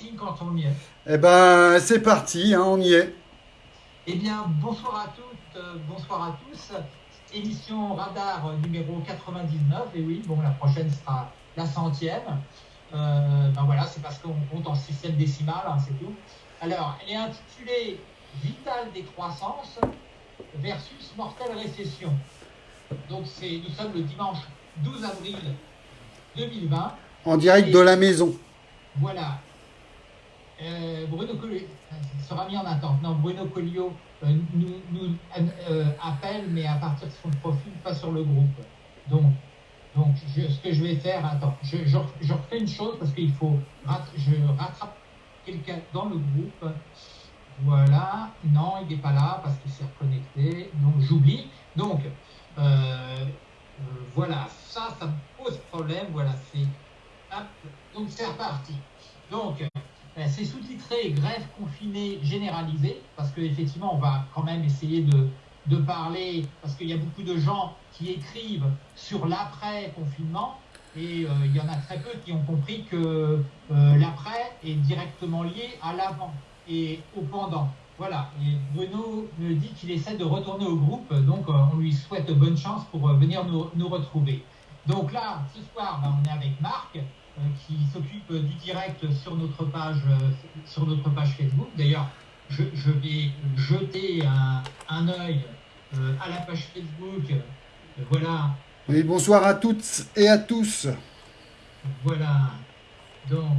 signe quand on y est. Eh ben, c'est parti, hein, on y est. Eh bien, bonsoir à toutes, euh, bonsoir à tous. Émission Radar numéro 99. Et oui, bon, la prochaine sera la centième. Euh, ben voilà, c'est parce qu'on compte en système décimal, hein, c'est tout. Alors, elle est intitulée Vital décroissance versus mortelle récession. Donc, c'est, nous sommes le dimanche 12 avril 2020. En direct de la maison. Voilà. Euh, Bruno Collio sera mis en attente. Non, Bruno Collio euh, nous, euh, appelle, mais à partir de son profil, pas sur le groupe. Donc, donc ce que je vais faire, attends, je, je, refais une chose parce qu'il faut, je rattrape quelqu'un dans le groupe. Voilà, non, il n'est pas là parce qu'il s'est reconnecté, donc j'oublie. Donc, euh, voilà, ça, ça me pose problème. Voilà, c'est. Donc, c'est reparti. Donc, euh, c'est sous-titré Grève confinée généralisée, parce qu'effectivement, on va quand même essayer de, de parler, parce qu'il y a beaucoup de gens qui écrivent sur l'après-confinement, et euh, il y en a très peu qui ont compris que euh, l'après est directement lié à l'avant et au pendant. Voilà, et Bruno me dit qu'il essaie de retourner au groupe, donc euh, on lui souhaite bonne chance pour venir nous, nous, retrouver. Donc là, ce soir, ben, on est avec Marc, qui s'occupe du direct sur notre page, sur notre page Facebook. D'ailleurs, je, je, vais jeter un, un œil à la page Facebook. voilà. Oui, bonsoir à toutes et à tous. Voilà. Donc,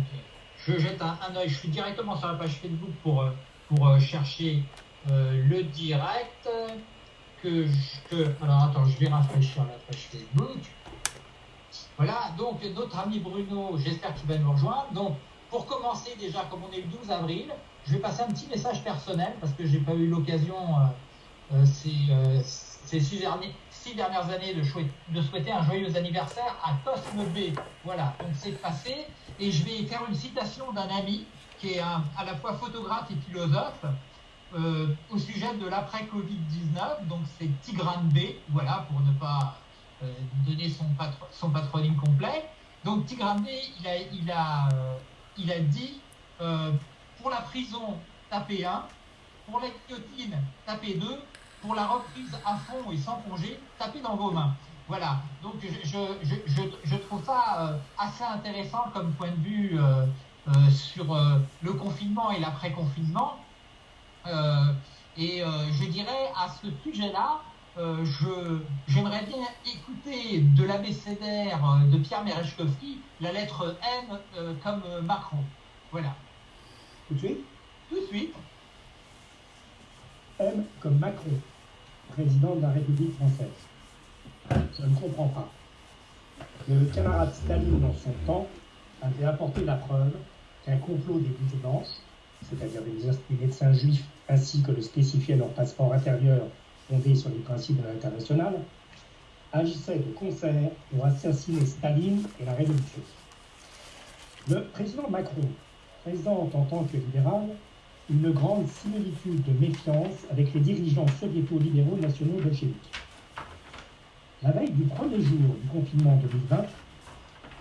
je jette un, un œil. Je suis directement sur la page Facebook pour pour euh, chercher euh, le direct que, que, alors attends je vais rafraîchir la page Facebook voilà donc notre ami Bruno j'espère qu'il va nous rejoindre. Donc pour commencer déjà comme on est le 12 avril je vais passer un petit message personnel parce que j'ai pas eu l'occasion euh, euh, ces, euh, six, dernières années de, souhaiter un joyeux anniversaire à Cosme B. Voilà donc c'est passé. Et je vais faire une citation d'un ami qui est à la fois photographe et philosophe, au sujet de l'après-Covid-19. Donc c'est Tigrane B, voilà, pour ne pas donner son, patro son, patronyme complet. Donc Tigrane B, il a, il a, euh, dit euh, pour la prison, tapez 1, pour la guillotine, tapez 2, pour la reprise à fond et sans congé, tapez dans vos mains. Voilà, donc je, trouve ça assez intéressant comme point de vue euh, sur euh, le confinement et l'après-confinement. Euh, et je dirais à ce sujet-là, j'aimerais bien écouter de l'abécédaire de Pierre Merechkovski la lettre M comme Macron. Voilà. Tout de suite? Tout de suite. M comme Macron, président de la République française. Je ne comprends pas. Le camarade Staline, dans son temps, avait apporté la preuve qu'un complot des bouches blanches, c'est-à-dire des, médecins juifs ainsi que le spécifiait leur passeport intérieur fondé sur les principes de l'international, agissait de concert pour assassiner Staline et la Révolution. Le président Macron présente en tant que libéral une grande similitude de méfiance avec les dirigeants soviéto-libéraux nationaux bolcheviques. La veille du premier jour du confinement 2020,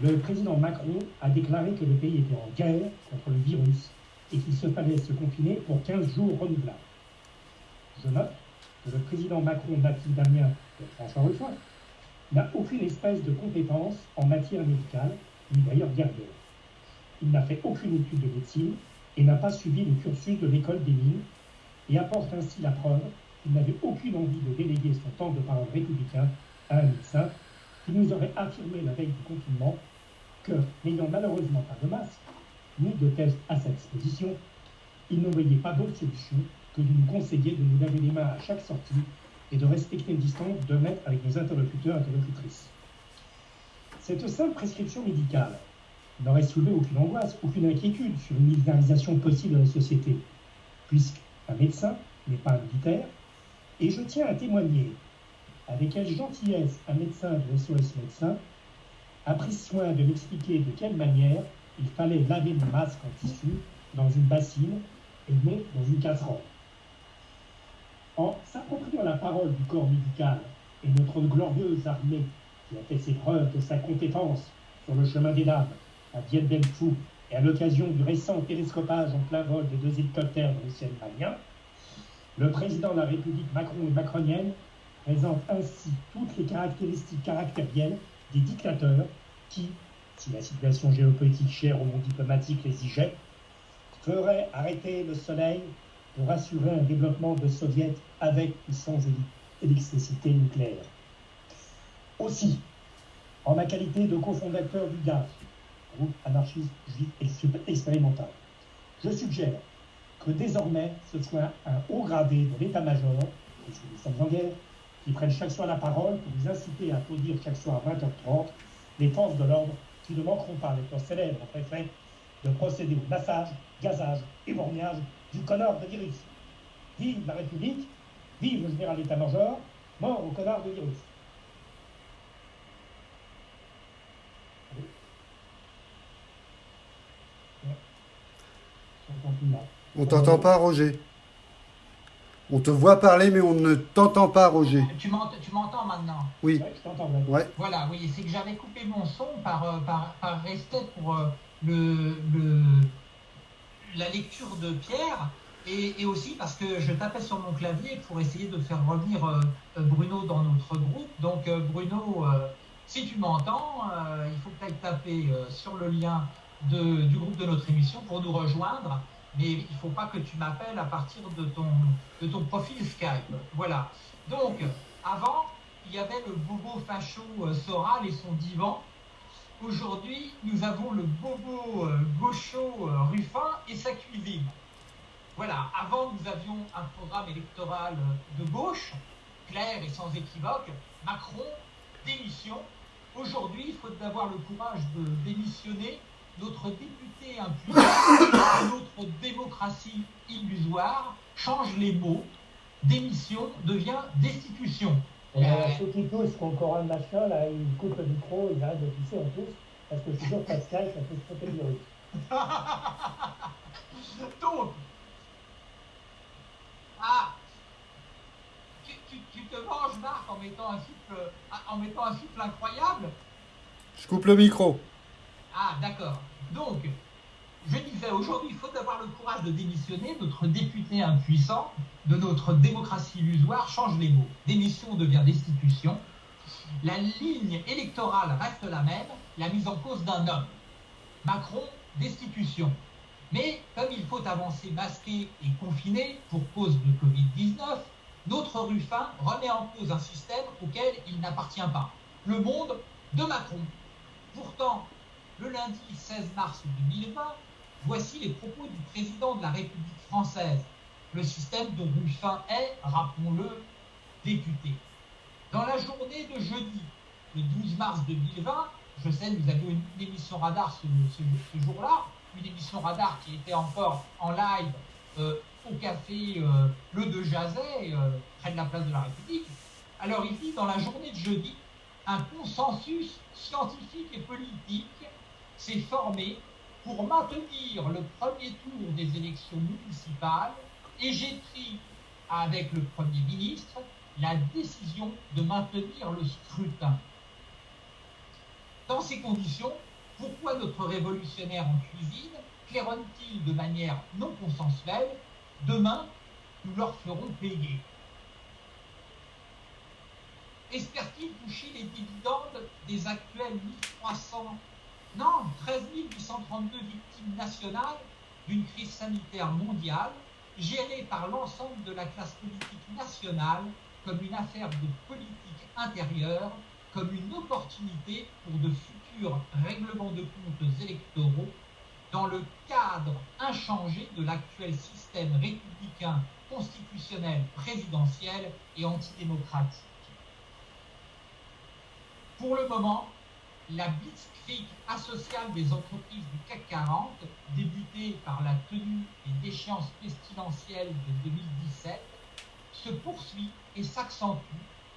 le président Macron a déclaré que le pays était en guerre contre le virus et qu'il se fallait se confiner pour 15 jours renouvelables. Je note le président Macron, d'Amiens de François Ruffin, n'a aucune espèce de compétence en matière médicale, ni d'ailleurs guerrière. Il n'a fait aucune étude de médecine et n'a pas suivi le cursus de l'école des mines et apporte ainsi la preuve qu'il n'avait aucune envie de déléguer son temps de parole républicain à un médecin qui nous aurait affirmé la veille du confinement que, n'ayant malheureusement pas de masque, ni de test à sa disposition, il ne voyait pas d'autre solution que de nous conseiller de nous laver les mains à chaque sortie et de respecter une distance de mètre avec nos interlocuteurs et interlocutrices. Cette simple prescription médicale n'aurait soulevé aucune angoisse, aucune inquiétude sur une militarisation possible de la société, puisqu'un médecin n'est pas un militaire, et je tiens à témoigner avec quelle gentillesse un médecin de SOS médecin a pris soin de m'expliquer de quelle manière il fallait laver le masque en tissu dans une bassine et non dans une casserole. En s'appropriant la parole du corps médical et notre glorieuse armée qui a fait ses preuves de sa compétence sur le chemin des dames à Dien Bien et à l'occasion du récent télescopage en plein vol des deux hélicoptères dans ciel malien, le président de la République Macron et macronienne présente ainsi toutes les caractéristiques caractérielles des dictateurs qui, si la situation géopolitique chère au monde diplomatique l'exigeait, feraient arrêter le soleil pour assurer un développement de soviets avec ou sans électricité nucléaire. Aussi, en ma qualité de cofondateur du GAF, groupe anarchiste juif expérimental, je suggère que désormais ce soit un haut gradé de l'état-major, nous sommes en guerre, qui prenne chaque soir la parole pour vous inciter à applaudir chaque soir à 20h30 les forces de l'ordre qui ne manqueront pas, avec leur célèbre préfet, de procéder au massage, gazage et borgnage du connard de virus. Vive la République, vive le général d'état-major, mort au connard de virus. On t'entend pas, Roger. On te voit parler, mais on ne t'entend pas, Roger. Tu m'entends maintenant? Oui. je t'entends. Ouais. Voilà, oui, c'est que j'avais coupé mon son par, euh, par, par respect pour euh, le, le, la lecture de Pierre et, aussi parce que je tapais sur mon clavier pour essayer de faire revenir euh, Bruno dans notre groupe. Donc Bruno, si tu m'entends, il faut que tu ailles taper sur le lien du groupe de notre émission pour nous rejoindre mais il ne faut pas que tu m'appelles à partir de ton, de ton profil Skype. Voilà. Donc, avant, il y avait le bobo facho euh, Soral et son divan. Aujourd'hui, nous avons le bobo euh, gaucho euh, Ruffin et sa cuisine. Voilà, avant nous avions un programme électoral de gauche, clair et sans équivoque, Macron, démission. Aujourd'hui, il faut avoir le courage de démissionner notre député impuissant, notre démocratie illusoire, change les mots. Démission devient destitution. Et euh, ceux qui toussent, qui ont encore un machin, là, ils coupent le micro, ils arrêtent de pisser en tous, parce que je suis sûr que Pascal, ça peut se le virus. Donc, ah, tu, tu, te manges, Marc, en mettant un souffle, en mettant un souffle incroyable Je coupe le micro. Ah, d'accord. Donc, je disais, aujourd'hui, il faut avoir le courage de démissionner. Notre député impuissant de notre démocratie illusoire change les mots. Démission devient destitution. La ligne électorale reste la même, la mise en cause d'un homme. Macron, destitution. Mais comme il faut avancer masqué et confiné pour cause de Covid-19, notre Ruffin remet en cause un système auquel il n'appartient pas. Le monde de Macron. Pourtant, le lundi 16 mars 2020, voici les propos du président de la République française, le système dont Ruffin est, rappelons-le, député. Dans la journée de jeudi, le 12 mars 2020, je sais, nous avions une, émission radar ce, jour-là, une émission radar qui était encore en live euh, au café euh, Le De Jazet, euh, près de la place de la République. Alors il dit dans la journée de jeudi, un consensus scientifique et politique s'est formé pour maintenir le premier tour des élections municipales et j'ai pris avec le Premier ministre la décision de maintenir le scrutin. Dans ces conditions, pourquoi notre révolutionnaire en cuisine claironne-t-il de manière non consensuelle Demain, nous leur ferons payer? Espère-t-il toucher les dividendes des actuels 1300 non, 13 832 victimes nationales d'une crise sanitaire mondiale gérée par l'ensemble de la classe politique nationale comme une affaire de politique intérieure, comme une opportunité pour de futurs règlements de comptes électoraux dans le cadre inchangé de l'actuel système républicain constitutionnel présidentiel et antidémocratique. Pour le moment, la blitzkrieg asociale des entreprises du CAC 40, débutée par la tenue des déchéances pestilentielles de 2017, se poursuit et s'accentue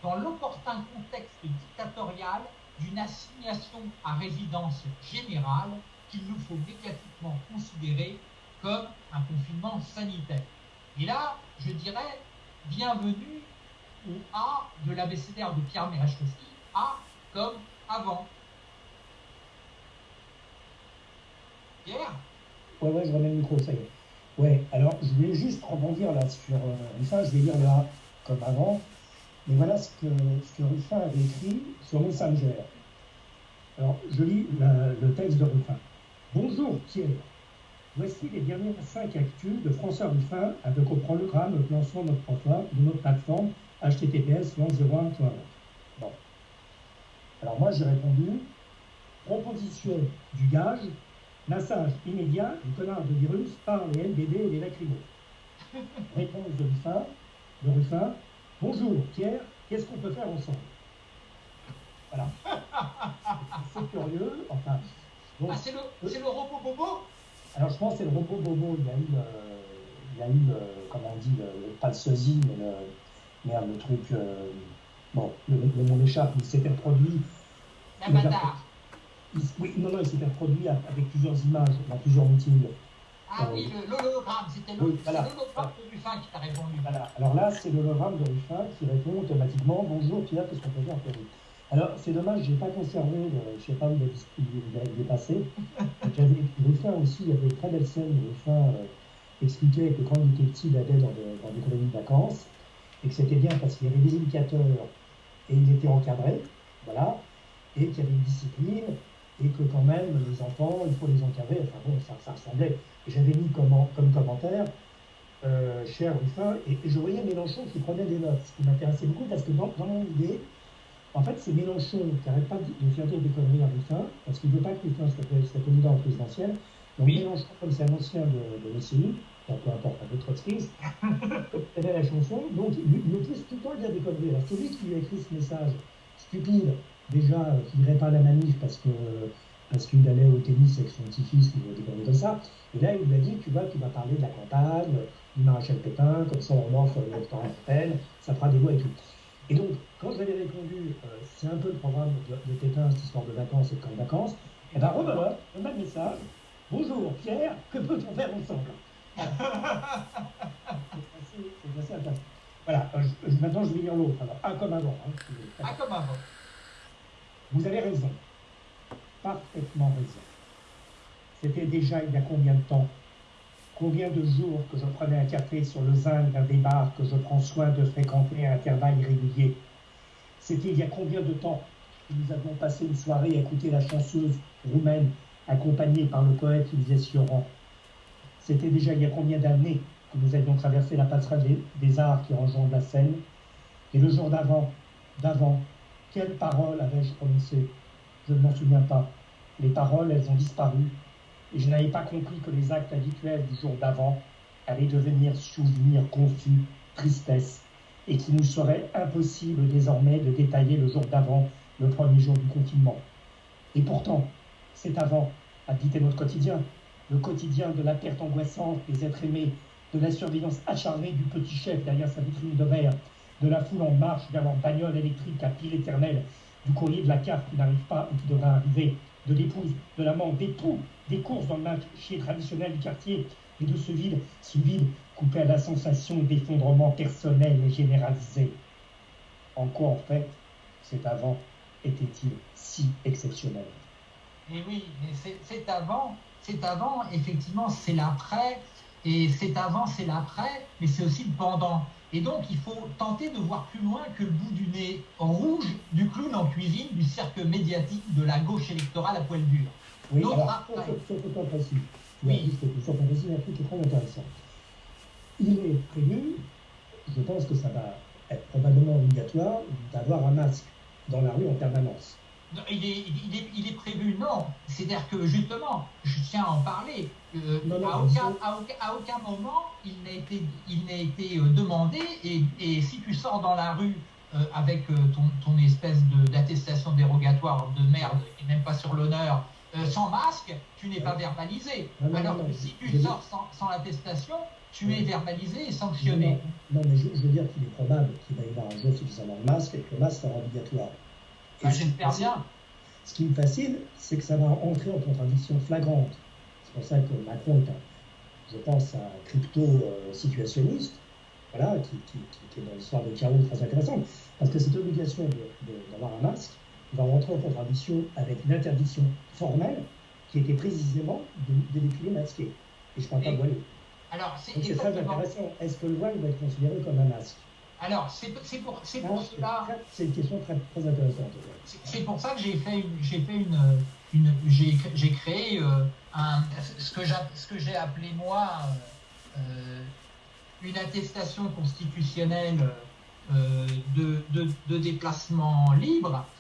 dans l'opportun contexte dictatorial d'une assignation à résidence générale qu'il nous faut médiatiquement considérer comme un confinement sanitaire. Et là, je dirais, bienvenue au A de l'abécédaire de Pierre Merechkowski, A comme avant. Ouais, ouais, je remets le micro, ça y est. Ouais, alors je voulais juste rebondir là sur euh, Ruffin, je vais lire là comme avant, mais voilà ce que, ce que Ruffin avait écrit sur Messenger. Alors, je lis le texte de Ruffin. Bonjour Pierre, voici les dernières cinq actus de François Ruffin avec au programme le lancement de notre, de notre plateforme https 01.1. Bon. Alors moi j'ai répondu, proposition du gage, Massage immédiat du connard de virus par les LBD et les lacrymos. Réponse de Ruffin, de Ruffin. Bonjour Pierre, qu'est-ce qu'on peut faire ensemble? Voilà. C'est curieux. Enfin. ah, c'est le, le, robot Bobo? Alors je pense que c'est le robot Bobo. Il y a eu, il y a eu comment on dit, le, pas le sosie, mais le, merde, le truc. Euh, bon, le, le mot échappe, il s'était produit. L'avatar. Oui, non, non, il s'était produit avec plusieurs images dans plusieurs meetings. Ah oui, l'hologramme, c'était l'hologramme de Ruffin qui t'a répondu. Voilà. Alors là, c'est l'hologramme de Ruffin qui répond automatiquement Bonjour Pierre, qu'est-ce qu'on peut faire pour vous? Alors, c'est dommage, je n'ai pas conservé, je ne sais pas où il est passé. J'avais Ruffin aussi, il y avait une très belle scène où Ruffin euh, expliquait que quand il était petit, il allait dans, dans des colonies de vacances et que c'était bien parce qu'il y avait des indicateurs et il était encadré, voilà, et qu'il y avait une discipline et que quand même, les enfants, il faut les encadrer. Enfin bon, ça, ça ressemblait. J'avais mis comme, comme commentaire, euh, cher Ruffin, et, je voyais Mélenchon qui prenait des notes, ce qui m'intéressait beaucoup parce que dans, mon idée, en fait, c'est Mélenchon qui n'arrête pas de faire dire des conneries à Ruffin, parce qu'il ne veut pas que Ruffin soit, candidat en présidentielle. Donc Mélenchon, comme c'est un ancien de, de l'OCI, peu importe, un peu trotskiste, il avait la chanson, donc il, il, pousse tout le temps à dire des conneries. Alors celui qui lui a écrit ce message stupide, déjà, euh, qui n'irait pas à la manif parce que parce qu'il allait au tennis avec son petit-fils ou des conneries comme ça. Et là, il lui a dit, tu vois, tu vas parler de la campagne, du maréchal Pétain, comme ça on le restaurant peine, ça fera des lois et tout. Et donc, quand je lui avais répondu, euh, c'est un peu le programme de, de, Pétain, cette histoire de vacances et de camp de vacances, et bien rebelote, le même message, bonjour Pierre, que peut-on faire ensemble? C'est assez, intéressant. Voilà, euh, maintenant je vais lire l'autre. Alors, un comme avant. Hein, un comme avant. Vous avez raison, parfaitement raison. C'était déjà il y a combien de temps? Combien de jours que je prenais un café sur le zinc d'un des bars que je prends soin de fréquenter à intervalles irréguliers C'était il y a combien de temps? Que nous avions passé une soirée à écouter la chanceuse roumaine accompagnée par le poète Ilyes Sioran C'était déjà il y a combien d'années que nous avions traversé la passerelle des, arts qui enjambent la Seine Et le jour d'avant, d'avant, quelles paroles avais-je prononcées Je ne m'en souviens pas. Les paroles, elles ont disparu. Et je n'avais pas compris que les actes habituels du jour d'avant allaient devenir souvenirs confus, tristesse, et qu'il nous serait impossible désormais de détailler le jour d'avant, le premier jour du confinement. Et pourtant, cet avant habitait notre quotidien, le quotidien de la perte angoissante des êtres aimés, de la surveillance acharnée du petit chef derrière sa vitrine de verre, de la foule en marche vers leur bagnole électrique à pile éternelle, du courrier de la carte qui n'arrive pas ou qui devrait arriver, de l'épouse, de l'amant, des trous, des courses dans le marché traditionnel du quartier, et de ce vide, ce vide coupé à la sensation d'effondrement personnel et généralisé. En quoi, en fait, cet avant était-il si exceptionnel Et eh oui, c'est avant, c'est avant, effectivement, c'est l'après, et c'est avant, c'est l'après, mais c'est aussi le pendant. Et donc, il faut tenter de voir plus loin que le bout du nez en rouge du clown en cuisine du cercle médiatique de la gauche électorale à poil dur. Oui, Notre alors, sur, ce point précis, oui. sur point précis, un truc qui est très intéressant. Il est prévu, je pense que ça va être probablement obligatoire, d'avoir un masque dans la rue en permanence. Il est, il, est, il est, prévu, non. C'est-à-dire que justement, je tiens à en parler. Euh, à, aucun, à, aucun, à, aucun, moment, il n'a été, il n'a été euh, demandé. Et, et, si tu sors dans la rue euh, avec ton, ton, espèce d'attestation dérogatoire de merde, et même pas sur l'honneur, euh, sans masque, tu n'es pas verbalisé. Alors que si tu sors sans, sans l'attestation, tu es verbalisé et sanctionné. Non, mais je, je, veux dire qu'il est probable qu'il va y avoir un jour suffisamment de masque et que le masque sera obligatoire. Bien. Ce qui me fascine, c'est que ça va entrer en contradiction flagrante. C'est pour ça que Macron est un, je pense, un crypto-situationniste, voilà, qui, qui, qui, est dans l'histoire de chaos très intéressante. Parce que cette obligation d'avoir un masque va rentrer en contradiction avec une interdiction formelle qui était précisément de, de masqué. Et je ne parle pas de voilé. Alors, c'est très intéressant. Est-ce que le voile doit être considéré comme un masque? Alors, c'est pour, pour cela. C'est une question très, très intéressante. C'est pour ça que j'ai fait une, j'ai fait une, une j'ai cré- j'ai créé euh, un, ce que j'ai appelé moi euh, euh, une attestation constitutionnelle euh, de, de, de déplacement libre,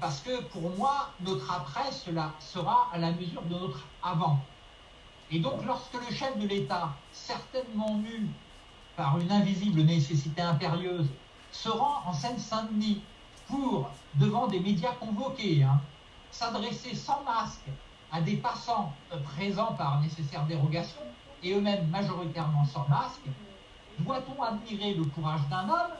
parce que pour moi, notre après cela sera à la mesure de notre avant. Et donc, lorsque le chef de l'État, certainement mu par une invisible nécessité impérieuse, se rend en Seine-Saint-Denis pour, devant des médias convoqués, hein, s'adresser sans masque à des passants présents par nécessaire dérogation, et eux-mêmes majoritairement sans masque, doit-on admirer le courage d'un homme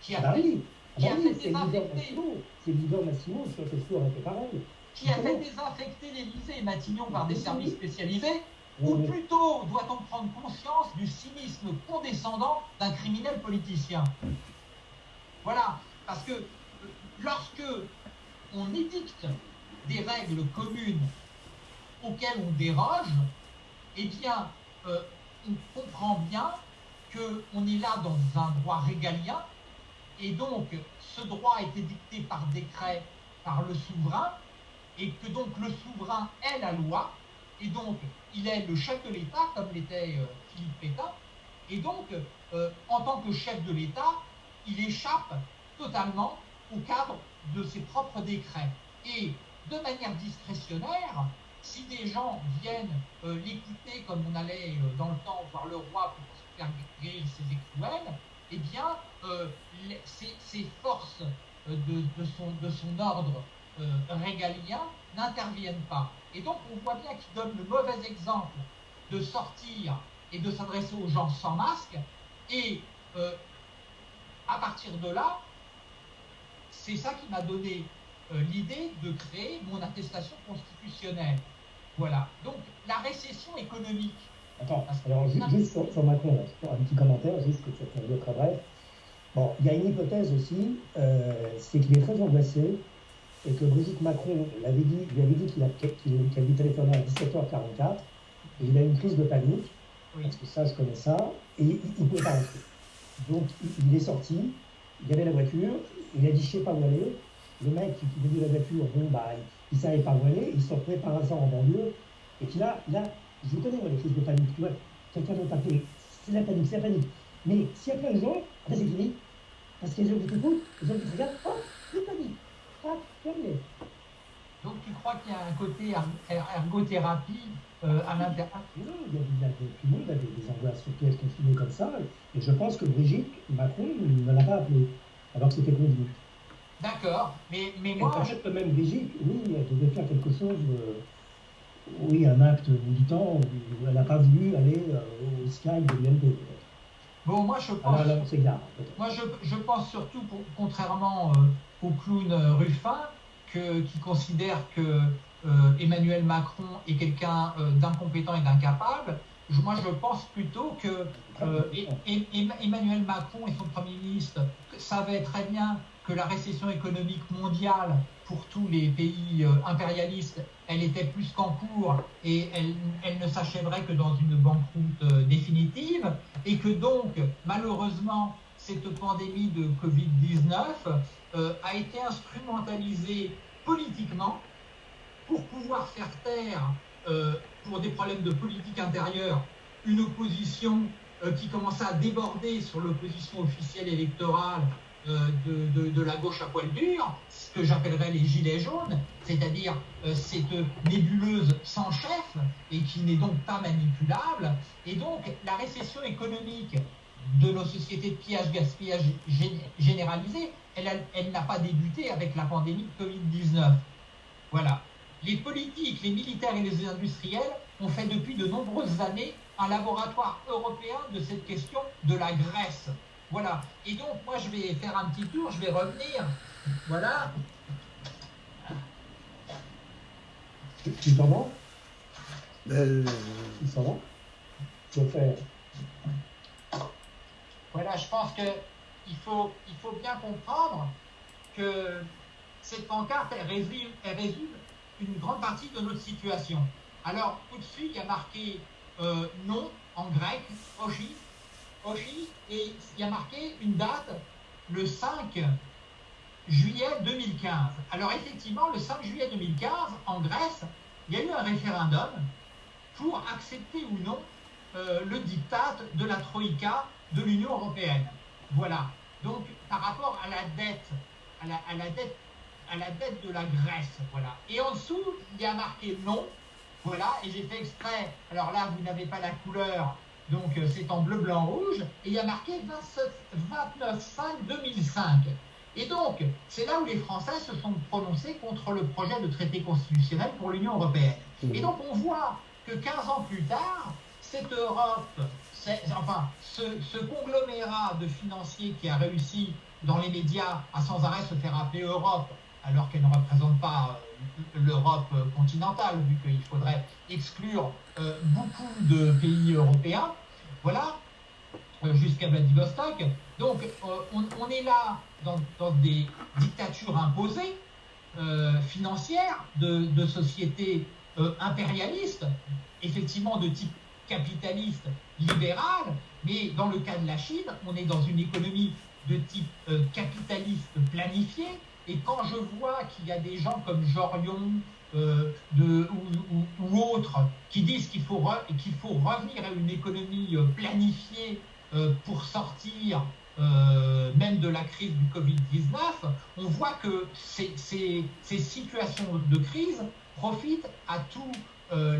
qui a Ah bah fait, oui, ah qui bah a oui, fait. C'est Massimo fait pareil. qui a fait l'Élysée et Matignon par des services spécialisés, ou plutôt doit-on prendre conscience du cynisme condescendant d'un criminel politicien? Voilà, parce que euh, lorsque on édicte des règles communes auxquelles on déroge, eh bien, euh, on comprend bien qu'on est là dans un droit régalien, et donc ce droit a été dicté par décret par le souverain, et que donc le souverain est la loi, et donc il est le chef de l'État, comme l'était euh, Philippe Pétain, et donc euh, en tant que chef de l'État, il échappe totalement au cadre de ses propres décrets. Et de manière discrétionnaire, si des gens viennent euh, l'écouter comme on allait dans le temps voir le roi pour faire guérir ses écrouelles, eh bien, les- ces forces de, son, ordre régalien n'interviennent pas. Et donc, on voit bien qu'il donne le mauvais exemple de sortir et de s'adresser aux gens sans masque. Et euh, à partir de là, c'est ça qui m'a donné euh, l'idée de créer mon attestation constitutionnelle. Voilà. Donc, la récession économique. Attends, alors ju- juste sur, sur Macron, là, un petit commentaire, juste que ça très bref. Bon, il y a une hypothèse aussi, euh, c'est qu'il est très angoissé et que Brigitte Macron l'avait dit, lui avait dit qu'il qu'il lui téléphonait à 17h44 et il a une crise de panique, Oui. parce que ça, je connais ça, et il ne pouvait pas rentrer. Donc, il, il est sorti, il y avait la voiture, il a dit, je sais pas où aller. Le mec qui, qui conduit la voiture, bon, bah, il ne savait pas où aller, il se retrouvait par hasard en banlieue. Et puis là, là, je vous connais, moi, les crises de panique, tu vois, quelqu'un doit taper, c'est la panique, c'est la panique. Mais s'il y a plein de gens, ben c'est fini. Parce qu'il y a des gens qui t'écoutent, des gens qui te regardent, hop, c'est panique. Donc, tu crois qu'il y a un côté er- er- ergothérapie euh, à l'intérieur Non, il il tout le monde a des, des angoisses sur confinées comme ça. Et je pense que Brigitte Macron ne l'a pas appelé, alors que c'était convenu. D'accord. Mais, mais Et moi, je- peut-être que même Brigitte, oui, elle devait faire quelque chose, euh, oui, un acte militant, elle n'a pas voulu aller euh, au Skype de peut-être. bon, moi, je pense. Alors là, on s'égare, peut-être. Moi, je, je pense surtout, pour- contrairement euh, au clown Ruffin, qui considère que euh, Emmanuel Macron est quelqu'un euh, d'incompétent et d'incapable. Moi, je pense plutôt que euh, Emmanuel Macron et son Premier ministre savaient très bien que la récession économique mondiale pour tous les pays impérialistes, elle était plus qu'en cours et elle, elle ne s'achèverait que dans une banqueroute définitive et que donc, malheureusement, cette pandémie de Covid-19 euh, a été instrumentalisée politiquement pour pouvoir faire taire, euh, pour des problèmes de politique intérieure, une opposition euh, qui commençait à déborder sur l'opposition officielle électorale de, de- la gauche à poil dur, ce que j'appellerais les gilets jaunes, c'est-à-dire cette nébuleuse sans chef et qui n'est donc pas manipulable. Et donc la récession économique de nos sociétés de pillage-gaspillage gé- généralisé, elle, n'a pas débuté avec la pandémie de Covid-19. Voilà. Les politiques, les militaires et les industriels ont fait depuis de nombreuses années un laboratoire européen de cette question de la Grèce. Voilà. Et donc, moi, je vais faire un petit tour, je vais revenir. Voilà. Tu- Tu t'entends Euh, Tu t'entends Je vais faire. Voilà, je pense que il faut, bien comprendre que cette pancarte, résume, une grande partie de notre situation. Alors, au-dessus, il y a marqué euh, non en grec, Oshi, Oshi, et il y a marqué une date, le 5 juillet 2015. Alors effectivement, le 5 juillet 2015, en Grèce, il y a eu un référendum pour accepter ou non euh, le diktat de la Troïka de l'Union européenne. Voilà. Donc, par rapport à la dette, à la, à la dette, à la dette de la Grèce, voilà. Et en dessous, il y a marqué non, voilà. Et j'ai fait exprès. Alors là, vous n'avez pas la couleur, donc euh, c'est en bleu, blanc, rouge. Et il y a marqué 29-5-2005. Et donc, c'est là où les Français se sont prononcés contre le projet de traité constitutionnel pour l'Union européenne. Et donc, on voit que 15 ans plus tard, cette Europe, enfin, ce, conglomérat de financiers qui a réussi dans les médias à sans arrêt se faire appeler Europe, alors qu'elle ne représente pas euh, l'Europe continentale, vu qu'il faudrait exclure euh, beaucoup de pays européens, voilà, euh, jusqu'à Vladivostok. Donc, on, est là dans, des dictatures imposées, financières, de sociétés impérialistes, effectivement de type capitaliste libéral, mais dans le cas de la Chine, on est dans une économie de type euh, capitaliste planifié. Et quand je vois qu'il y a des gens comme Jorion euh, ou, autres qui disent qu'il faut, qu'il faut revenir à une économie euh, planifiée pour sortir même de la crise du Covid-19, on voit que ces, situations de crise profitent à tous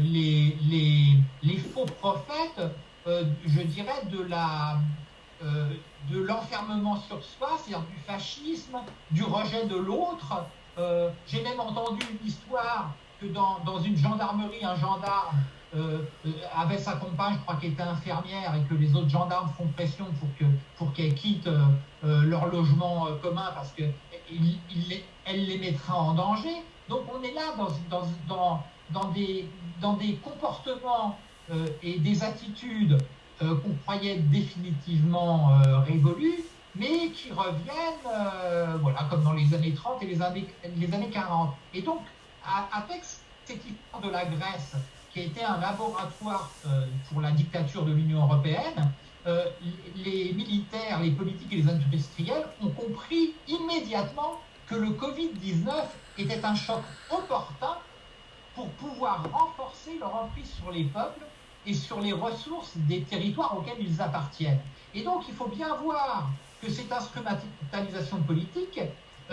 les, faux prophètes, je dirais, de la, euh, de l'enfermement sur soi, c'est-à-dire du fascisme, du rejet de l'autre. Euh, J'ai même entendu une histoire que dans, dans une gendarmerie, un gendarme euh, avait sa compagne, je crois qu'elle était infirmière, et que les autres gendarmes font pression pour que pour qu'elle quitte leur logement commun parce que il, il, elle les mettra en danger. Donc on est là dans, dans, dans, dans des, dans des comportements et des attitudes euh, qu'on croyait définitivement euh, révolues, mais qui reviennent, euh, voilà, comme dans les années 30 et les années, les années 40. Et donc, avec cette histoire de la Grèce, qui a été un laboratoire pour la dictature de l'Union européenne, les militaires, les politiques et les industriels ont compris immédiatement que le Covid-19 était un choc opportun pour pouvoir renforcer leur emprise sur les peuples et sur les ressources des territoires auxquels ils appartiennent. Et donc, il faut bien voir que cette instrumentalisation politique,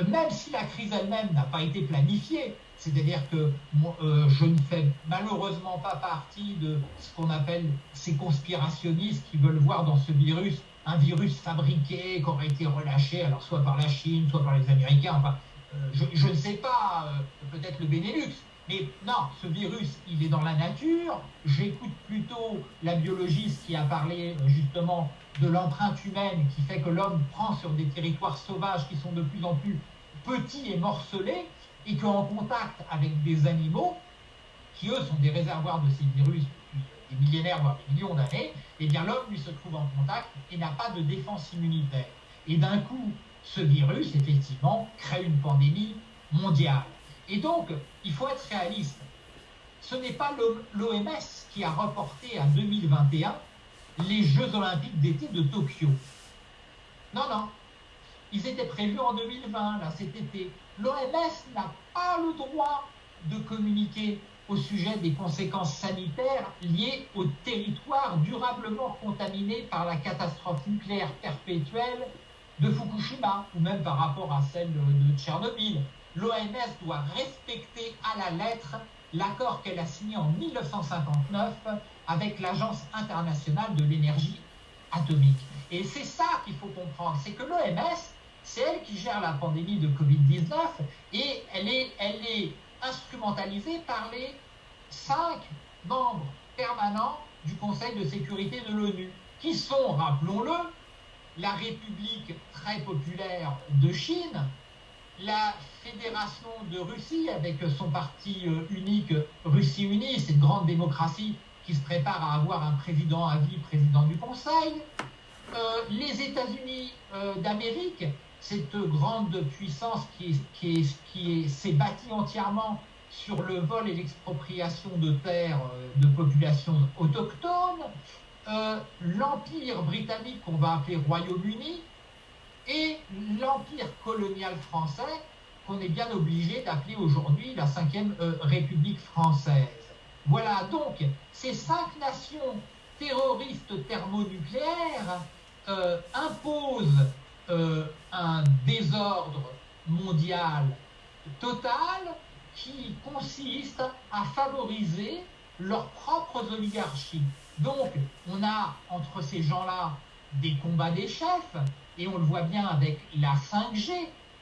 même si la crise elle-même n'a pas été planifiée, c'est-à-dire que euh, je ne fais malheureusement pas partie de ce qu'on appelle ces conspirationnistes qui veulent voir dans ce virus un virus fabriqué, qui aurait été relâché, alors soit par la Chine, soit par les Américains, enfin, euh, je, je, ne sais pas, euh, peut-être le Benelux, mais non, ce virus, il est dans la nature. J'écoute plutôt la biologiste qui a parlé euh, justement de l'empreinte humaine qui fait que l'homme prend sur des territoires sauvages qui sont de plus en plus petits et morcelés et qu'en contact avec des animaux qui eux sont des réservoirs de ces virus depuis des millénaires voire des millions d'années, eh bien l'homme lui se trouve en contact et n'a pas de défense immunitaire. Et d'un coup, ce virus effectivement crée une pandémie mondiale. Et donc, il faut être réaliste. Ce n'est pas l'OMS qui a reporté à 2021 les Jeux olympiques d'été de Tokyo. Non, non. Ils étaient prévus en 2020, là, cet été. L'OMS n'a pas le droit de communiquer au sujet des conséquences sanitaires liées au territoire durablement contaminé par la catastrophe nucléaire perpétuelle de Fukushima, ou même par rapport à celle de Tchernobyl l'OMS doit respecter à la lettre l'accord qu'elle a signé en 1959 avec l'Agence internationale de l'énergie atomique. Et c'est ça qu'il faut comprendre, c'est que l'OMS, c'est elle qui gère la pandémie de Covid-19 et elle est, instrumentalisée par les cinq membres permanents du Conseil de sécurité de l'ONU, qui sont, rappelons-le, la République très populaire de Chine, la Fédération de Russie, avec son parti euh, unique Russie Unie, cette grande démocratie qui se prépare à avoir un président à vie, président du Conseil, euh, les États-Unis euh, d'Amérique, cette grande puissance qui, qui, qui s'est bâtie entièrement sur le vol et l'expropriation de terres de populations autochtones, l'Empire britannique qu'on va appeler Royaume-Uni, et l'Empire colonial français qu'on est bien obligé d'appeler aujourd'hui la Ve euh, République française. Voilà, donc ces cinq nations terroristes thermonucléaires euh, imposent euh, un désordre mondial total qui consiste à favoriser leurs propres oligarchies. Donc, on a entre ces gens-là des combats des chefs, et on le voit bien avec la 5G.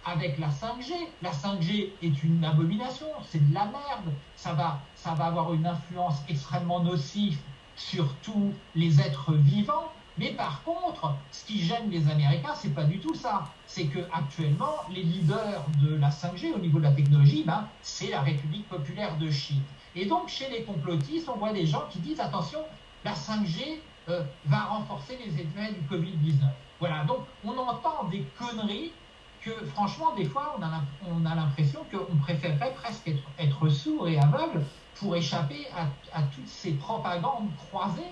Avec la 5G, la 5G est une abomination, c'est de la merde. Ça va, ça va avoir une influence extrêmement nocive sur tous les êtres vivants. Mais par contre, ce qui gêne les Américains, c'est pas du tout ça. C'est que actuellement, les leaders de la 5G au niveau de la technologie, ben, c'est la République populaire de Chine. Et donc, chez les complotistes, on voit des gens qui disent attention, la 5G euh, va renforcer les effets du Covid-19. Voilà, donc on entend des conneries que franchement, des fois, on a l'impression qu'on préférerait presque être, être, sourd et aveugle pour échapper à, toutes ces propagandes croisées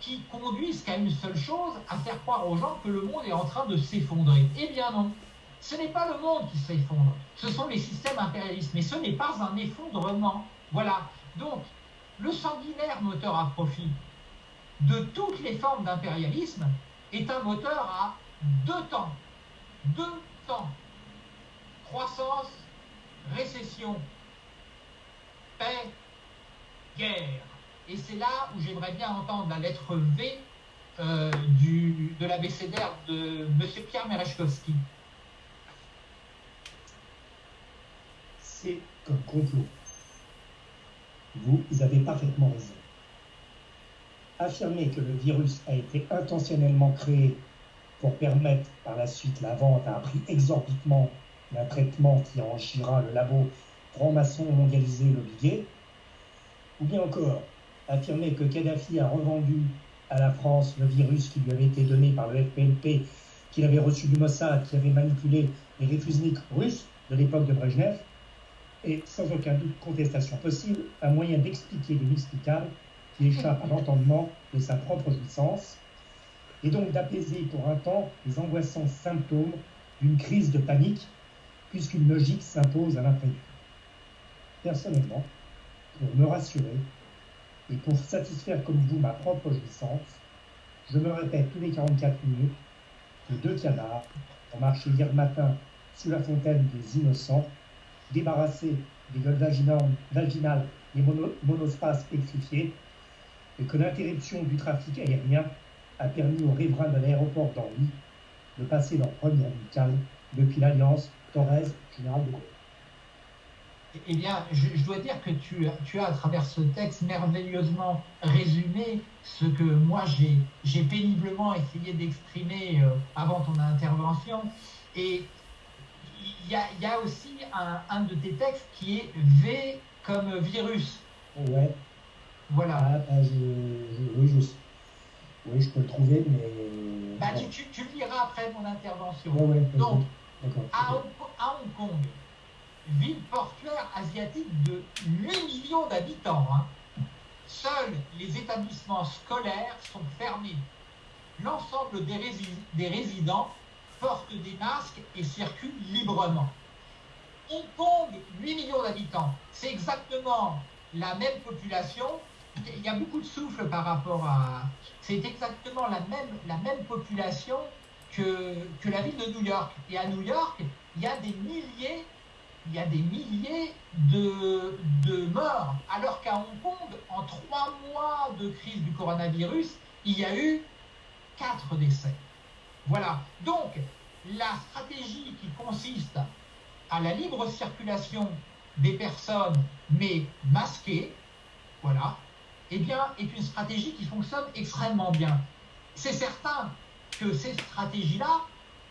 qui conduisent qu'à une seule chose, à faire croire aux gens que le monde est en train de s'effondrer. Eh bien non, ce n'est pas le monde qui s'effondre, ce sont les systèmes impérialistes, mais ce n'est pas un effondrement. Voilà, donc le sanguinaire moteur à profit de toutes les formes d'impérialisme, est un moteur à deux temps. Deux Croissance, récession, paix, guerre. Et c'est là où j'aimerais bien entendre la lettre V euh, du, de l'abécédaire de M. Pierre Merechkowski. C'est un complot. Vous avez parfaitement raison affirmer que le virus a été intentionnellement créé pour permettre par la suite la vente à un prix exorbitant d'un traitement qui enrichira le labo franc-maçon mondialisé le billet, ou bien encore affirmer que Kadhafi a revendu à la France le virus qui lui avait été donné par le FPLP, qu'il avait reçu du Mossad, qui avait manipulé les réfusniks russes de l'époque de Brejnev, et sans aucun doute contestation possible, un moyen d'expliquer l'inexplicable qui échappe à l'entendement de sa propre jouissance, et donc d'apaiser pour un temps les angoissants symptômes d'une crise de panique, puisqu'une logique s'impose à l'imprévu. Personnellement, pour me rassurer et pour satisfaire comme vous ma propre jouissance, je me répète tous les 44 minutes que deux canards ont marché hier matin sous la fontaine des innocents, débarrassés des gueules vaginales, des monospaces électrifiés et que l'interruption du trafic aérien a permis aux riverains de l'aéroport d'Orly de passer leur première nuit calme depuis l'alliance Torres-Général de Gaulle. Eh bien, je, dois dire que tu, tu, as, à travers ce texte, merveilleusement résumé ce que moi j'ai péniblement essayé d'exprimer euh, avant ton intervention. Et il y a, y a, aussi un, un, de tes textes qui est V comme virus. Ouais. Voilà. Ah, bah, je, oui, je, oui, je peux le trouver, mais. Bah, tu, tu, liras après mon intervention. Ouais, Donc, à, Hong Kong, ville portuaire asiatique de 8 millions d'habitants, hein, seuls les établissements scolaires sont fermés. L'ensemble des, des résidents portent des masques et circulent librement. Hong Kong, 8 millions d'habitants, c'est exactement la même population il y a beaucoup de souffle par rapport à. C'est exactement la même, la même population que, que la ville de New York. Et à New York, il y a des milliers, il y a des milliers de, de morts. Alors qu'à Hong Kong, en trois mois de crise du coronavirus, il y a eu quatre décès. Voilà. Donc, la stratégie qui consiste à la libre circulation des personnes, mais masquées, voilà, eh bien, est une stratégie qui fonctionne extrêmement bien. C'est certain que cette stratégie-là,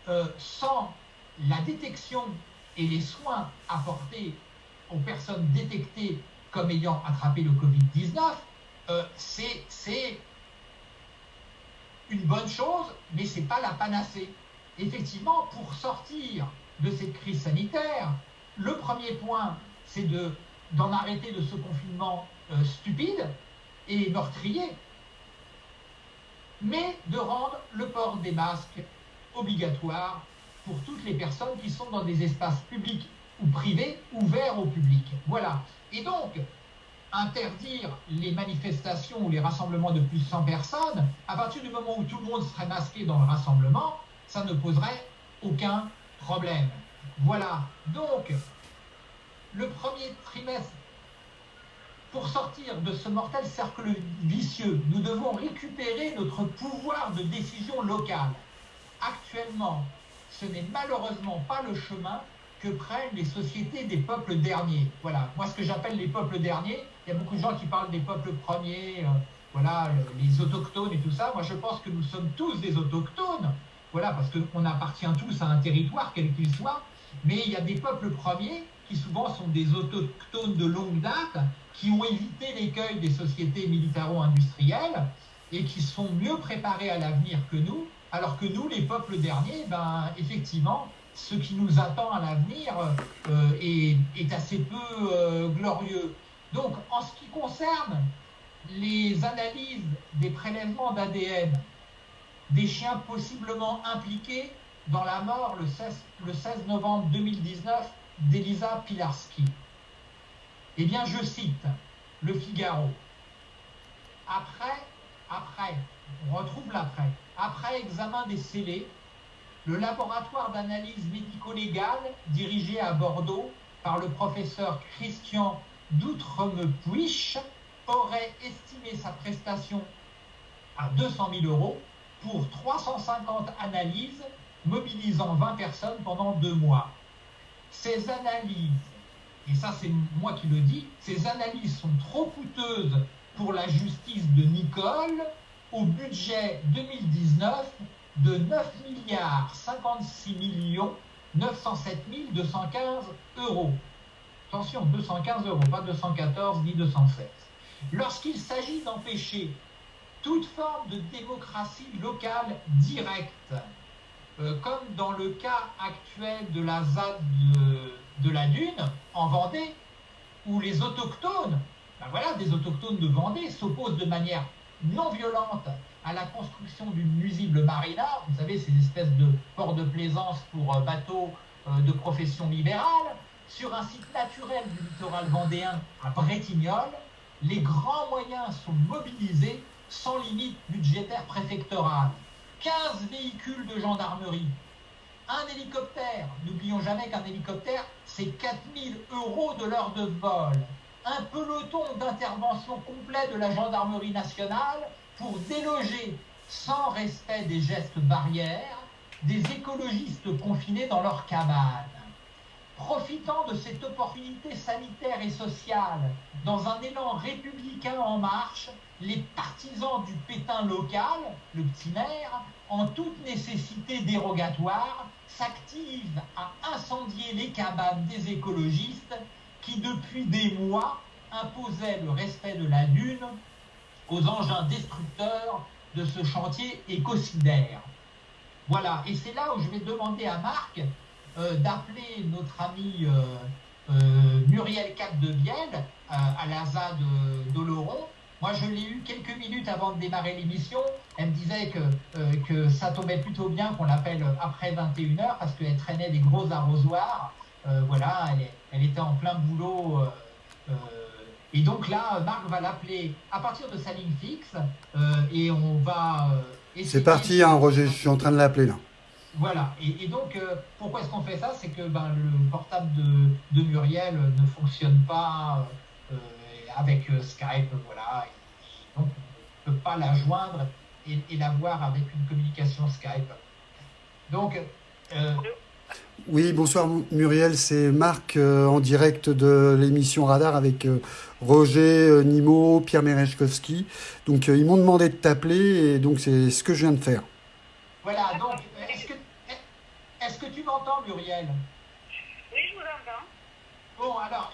euh, sans la détection et les soins apportés aux personnes détectées comme ayant attrapé le Covid-19, euh, c'est une bonne chose, mais ce n'est pas la panacée. Effectivement, pour sortir de cette crise sanitaire, le premier point, c'est de d'en arrêter de ce confinement euh, stupide et meurtrier, mais de rendre le port des masques obligatoire pour toutes les personnes qui sont dans des espaces publics ou privés ouverts au public. Voilà. Et donc, interdire les manifestations ou les rassemblements de plus de 100 personnes, à partir du moment où tout le monde serait masqué dans le rassemblement, ça ne poserait aucun problème. Voilà. Donc, le premier trimestre, pour sortir de ce mortel cercle vicieux, nous devons récupérer notre pouvoir de décision locale. Actuellement, ce n'est malheureusement pas le chemin que prennent les sociétés des peuples derniers. Voilà, moi ce que j'appelle les peuples derniers, il y a beaucoup de gens qui parlent des peuples premiers, euh, voilà, les autochtones et tout ça. Moi je pense que nous sommes tous des autochtones, voilà, parce qu'on appartient tous à un territoire, quel qu'il soit, mais il y a des peuples premiers souvent sont des autochtones de longue date, qui ont évité l'écueil des sociétés militaro-industrielles et qui sont mieux préparés à l'avenir que nous, alors que nous, les peuples derniers, ben, effectivement, ce qui nous attend à l'avenir euh, est, assez peu euh, glorieux. Donc, en ce qui concerne les analyses des prélèvements d'ADN des chiens possiblement impliqués dans la mort le 16, le 16 novembre 2019 d'Elisa Pilarski, eh bien, je cite Le Figaro. Après, après, on retrouve l'après. Après examen des scellés, le laboratoire d'analyse médico-légale dirigé à Bordeaux par le professeur Christian Doutremepuich aurait estimé sa prestation à 200 000 euros pour 350 analyses mobilisant 20 personnes pendant deux mois. Ces analyses, et ça c'est moi qui le dis, ces analyses sont trop coûteuses pour la justice de Nicole au budget 2019 de 9 milliards 56 millions 907 215 euros. Attention, 215 euros, pas 214 ni 216. Lorsqu'il s'agit d'empêcher toute forme de démocratie locale directe, euh, comme dans le cas actuel de la ZAD de, la Dune, en Vendée, où les autochtones, ben voilà, des autochtones de Vendée s'opposent de manière non violente à la construction d'une nuisible marina, vous savez, ces espèces de ports de plaisance pour euh, bateaux euh, de profession libérale, sur un site naturel du littoral vendéen à Bretignolles, les grands moyens sont mobilisés sans limite budgétaire préfectorale. 15 véhicules de gendarmerie, un hélicoptère, n'oublions jamais qu'un hélicoptère, c'est 4000 euros de l'heure de vol, un peloton d'intervention complet de la gendarmerie nationale pour déloger, sans respect des gestes barrières, des écologistes confinés dans leur cabane. Profitant de cette opportunité sanitaire et sociale, dans un élan républicain en marche, les partisans du pétain local, le petit maire, en toute nécessité dérogatoire, s'activent à incendier les cabanes des écologistes qui, depuis des mois, imposaient le respect de la dune aux engins destructeurs de ce chantier écocidaire. Voilà, et c'est là où je vais demander à Marc euh, d'appeler notre ami euh, euh, Muriel Cap de Vienne à la ZAD d'Oloron. Moi, je l'ai eu quelques minutes avant de démarrer l'émission. Elle me disait que, que ça tombait plutôt bien qu'on l'appelle après 21h parce qu'elle traînait des gros arrosoirs. voilà, elle, elle, était en plein boulot et donc là, Marc va l'appeler à partir de sa ligne fixe euh, et on va. Euh, c'est parti, hein, Roger, je suis en train de l'appeler là. Voilà, et, donc euh, pourquoi est-ce qu'on fait ça? C'est que ben, le portable de, Muriel ne fonctionne pas avec Skype, voilà. donc on ne peut pas la joindre et, et la voir avec une communication Skype. Donc. Oui, bonsoir Muriel, c'est Marc en direct de l'émission Radar avec Roger euh, Nimo, Pierre Merechkowski. Donc euh, ils m'ont demandé de t'appeler et donc c'est ce que je viens de faire. Voilà, donc est-ce que, est que tu m'entends Muriel? Oui, je vous entends. Bon, alors,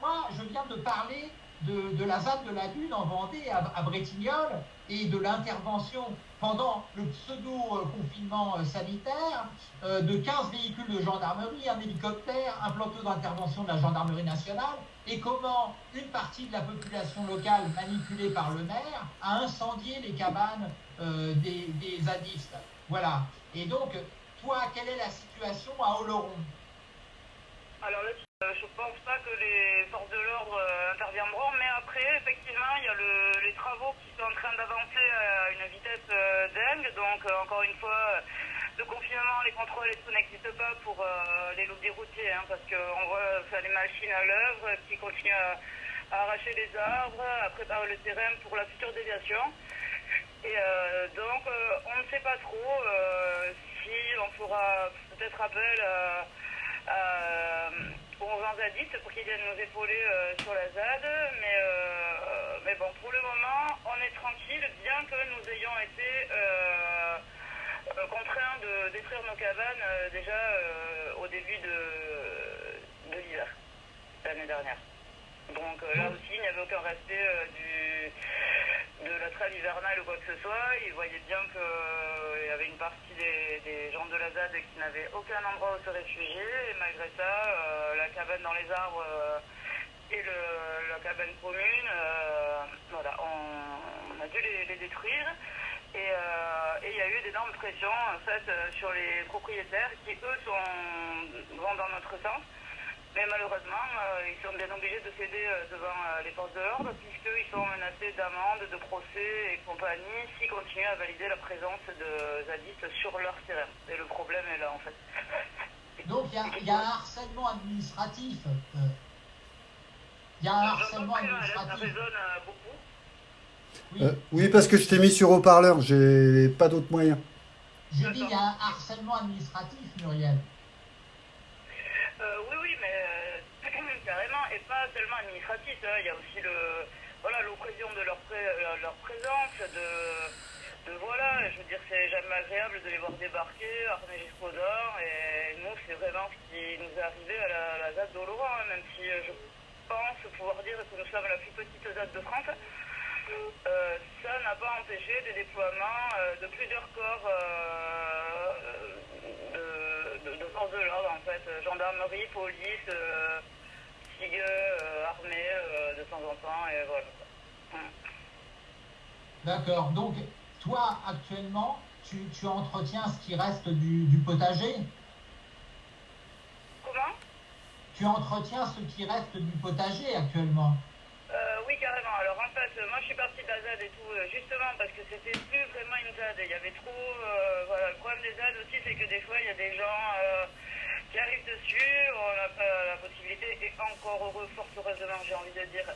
moi je viens de parler de, la ZAD de la Lune en Vendée à, à Bretignolles et de l'intervention pendant le pseudo-confinement euh, sanitaire euh, de 15 véhicules de gendarmerie, un hélicoptère, un plateau d'intervention de la gendarmerie nationale, et comment une partie de la population locale, manipulée par le maire, a incendié les cabanes euh, des, zadistes. Voilà. Et donc, toi, quelle est la situation à Oloron? Je pense pas que les forces de l'ordre interviendront, mais après, effectivement, il y a les travaux qui sont en train d'avancer à une vitesse dingue. Donc, encore une fois, le confinement, les contrôles et tout n'existent pas pour euh, les lobbies routiers, hein, parce qu'on voit les machines à l'œuvre qui continuent à, arracher les arbres, à préparer le terrain pour la future déviation. Et euh, donc, euh, on ne sait pas trop si on fera peut-être appel aux zadistes pour qu'ils viennent nous épauler sur la ZAD, mais, mais bon, pour le moment, on est tranquille, bien que nous ayons été euh, contraints de détruire nos cabanes euh, déjà euh, au début de, de l'hiver, l'année dernière. Donc là aussi, il n'y avait aucun respect du, de la trêve hivernale ou quoi que ce soit. Ils voyaient bien qu'il y avait une partie des, gens de la ZAD qui n'avaient aucun endroit où se réfugier. Et malgré ça, la cabane dans les arbres et la cabane commune, voilà, on, a dû les détruire. Euh, et il y a eu d'énormes pressions en fait, euh, sur les propriétaires qui, eux, sont, vont dans notre sens. Mais malheureusement, euh, ils sont bien obligés de céder devant les forces de l'ordre puisqu'ils sont menacés d'amendes, de procès et compagnie s'ils continuent à valider la présence de zadistes sur leur terrain. Et le problème est là en fait. Donc il y, a un harcèlement administratif. Il y a un harcèlement administratif. beaucoup. Euh, oui. parce que je t'ai mis sur haut-parleur, j'ai pas d'autres moyens. J'ai dit, il y a un harcèlement administratif, Muriel. Euh, oui, oui, mais euh, carrément, et pas seulement administratif. Hein. il y a aussi le, voilà, l'occasion de leur, leur présence, de, de, voilà, je veux dire, c'est jamais agréable de les voir débarquer, armés jusqu'aux dents, et nous, c'est vraiment ce qui nous est arrivé à la, ZAD d'Oloron, hein, même si je pense pouvoir dire que nous sommes la plus petite ZAD de France. Euh, ça n'a pas empêché des déploiements euh, de plusieurs corps euh, forces de l'ordre, en fait, gendarmerie, police, SIG, armée, de temps en temps, et voilà. Hum. D'accord, donc toi actuellement, tu, tu, entretiens ce qui reste du, du potager? Comment? Tu entretiens ce qui reste du potager actuellement? Oui, carrément. Alors en fait, moi je suis partie de la ZAD et tout, euh, justement parce que c'était plus vraiment une ZAD. Il y avait trop. Euh, voilà, le problème des ZAD aussi, c'est que des fois, il y a des gens euh, qui arrivent dessus, on n'a pas la possibilité, et encore heureux, fort heureusement, j'ai envie de dire,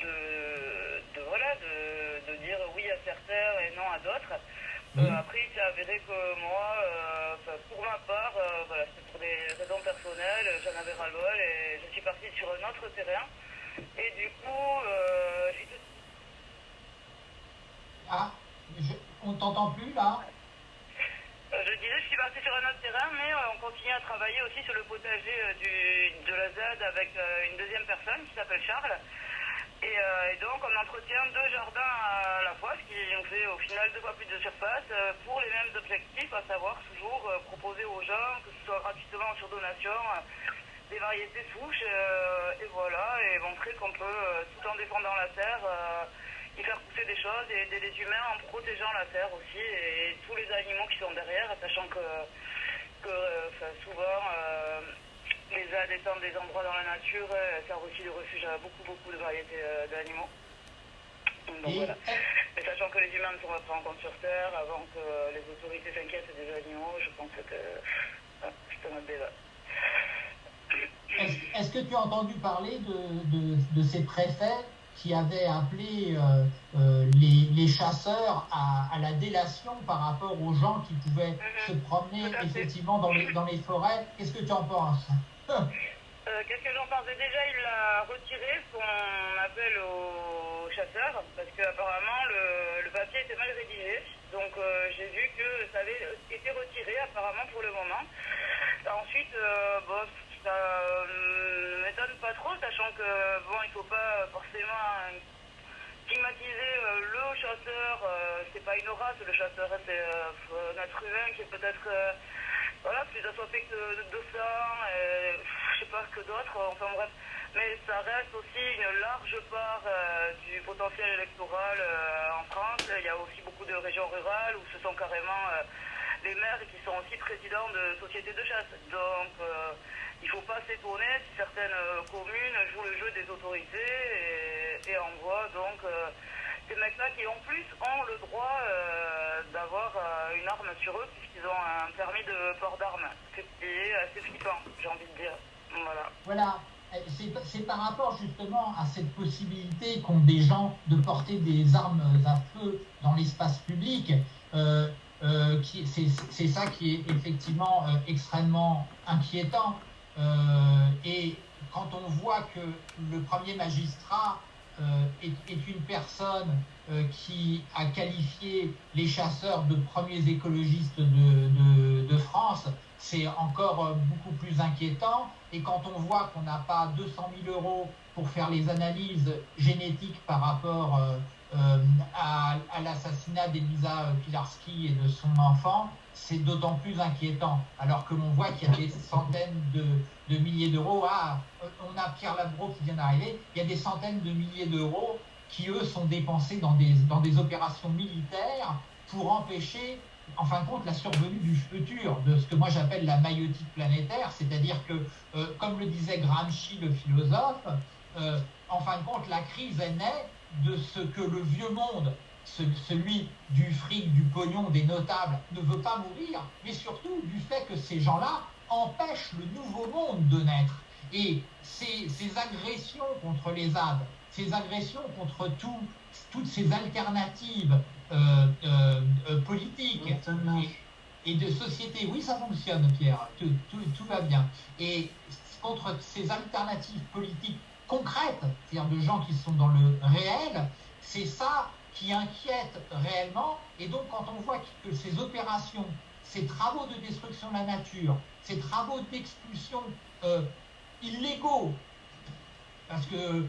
de, voilà, de, dire oui à certains et non à d'autres. après, il s'est avéré que moi, pour ma part, voilà, c'est pour des raisons personnelles, j'en avais ras-le-bol et je suis partie sur un autre terrain. Et du coup, euh, j'ai tout... Ah, on t'entend plus là euh, Je disais, je suis partie sur un autre terrain, mais euh, on continue à travailler aussi sur le potager du, de la ZAD avec une deuxième personne qui s'appelle Charles. Et, donc on entretient deux jardins à la fois, ce qui nous fait au final deux fois plus de surface, pour les mêmes objectifs, à savoir toujours proposer aux gens, que ce soit gratuitement sur donation, des variétés souches, euh, et voilà, et montrer qu'on peut, euh, tout en défendant la terre, euh, y faire pousser des choses et aider les humains en protégeant la terre aussi, et, tous les animaux qui sont derrière, sachant que, que souvent, les ZAD étant des endroits dans la nature, servent aussi de refuge à beaucoup, beaucoup de variétés d'animaux. Donc, voilà. Mais sachant que les humains ne sont pas pris en compte sur Terre, avant que les autorités s'inquiètent des animaux, je pense que c'est un autre débat. Est-ce que tu as entendu parler de, ces préfets qui avaient appelé euh, euh, les, chasseurs à, la délation par rapport aux gens qui pouvaient mhm. se promener effectivement dans les, dans les forêts? Qu'est-ce que tu en penses? Euh, Qu'est-ce que j'en pense? Déjà, il a retiré son appel aux chasseurs parce qu'apparemment le, le, papier était mal rédigé. Donc j'ai vu que ça avait été retiré apparemment pour le moment. Ensuite, bon, ça ne m'étonne m'étonne pas trop, sachant que bon, il faut pas forcément stigmatiser le chasseur. c'est pas une race, le chasseur c'est un être humain qui est peut-être voilà, plus assoiffé que de, de sang, je sais pas que d'autres. Enfin bref mais ça reste aussi une large part euh, du potentiel électoral euh, en France. Il y a aussi beaucoup de régions rurales où ce sont carrément euh, les maires qui sont aussi présidents de sociétés de chasse. Donc il ne faut pas s'étonner si certaines communes jouent le jeu des autorités et, envoient donc ces mecs-là qui en plus ont le droit d'avoir une arme sur eux puisqu'ils ont un permis de port d'armes. C'est assez flippant, j'ai envie de dire. Voilà. Voilà c'est par rapport justement à cette possibilité qu'ont des gens de porter des armes à feu dans l'espace public. Euh, euh, c'est ça qui est effectivement euh, extrêmement inquiétant. et quand on voit que le premier magistrat est, une personne qui a qualifié les chasseurs de premiers écologistes de France, c'est encore beaucoup plus inquiétant. Et quand on voit qu'on n'a pas 200 000 euros pour faire les analyses génétiques par rapport euh, euh, à, l'assassinat d'Elisa Pilarski et de son enfant, c'est d'autant plus inquiétant. Alors que l'on voit qu'il y a des centaines de, milliers d'euros. Ah, on a Pierre Labro qui vient d'arriver. Il y a des centaines de milliers d'euros qui, eux, sont dépensés dans des, opérations militaires pour empêcher en fin de compte, la survenue du futur, de ce que moi j'appelle la maïotique planétaire, c'est-à-dire que, euh, comme le disait Gramsci, le philosophe, euh, en fin de compte, la crise est née de ce que le vieux monde, celui du fric, du pognon, des notables, ne veut pas mourir, mais surtout du fait que ces gens-là empêchent le nouveau monde de naître. Et ces, ces agressions contre les ZAD, ces agressions contre tout, toutes ces alternatives euh, euh, euh, politique et, de société. Oui, ça fonctionne, Pierre. Tout, tout, va bien. Et contre ces alternatives politiques concrètes, c'est-à-dire de gens qui sont dans le réel, c'est ça qui inquiète réellement. Et donc, quand on voit que ces opérations, ces travaux de destruction de la nature, ces travaux d'expulsion illégaux, parce que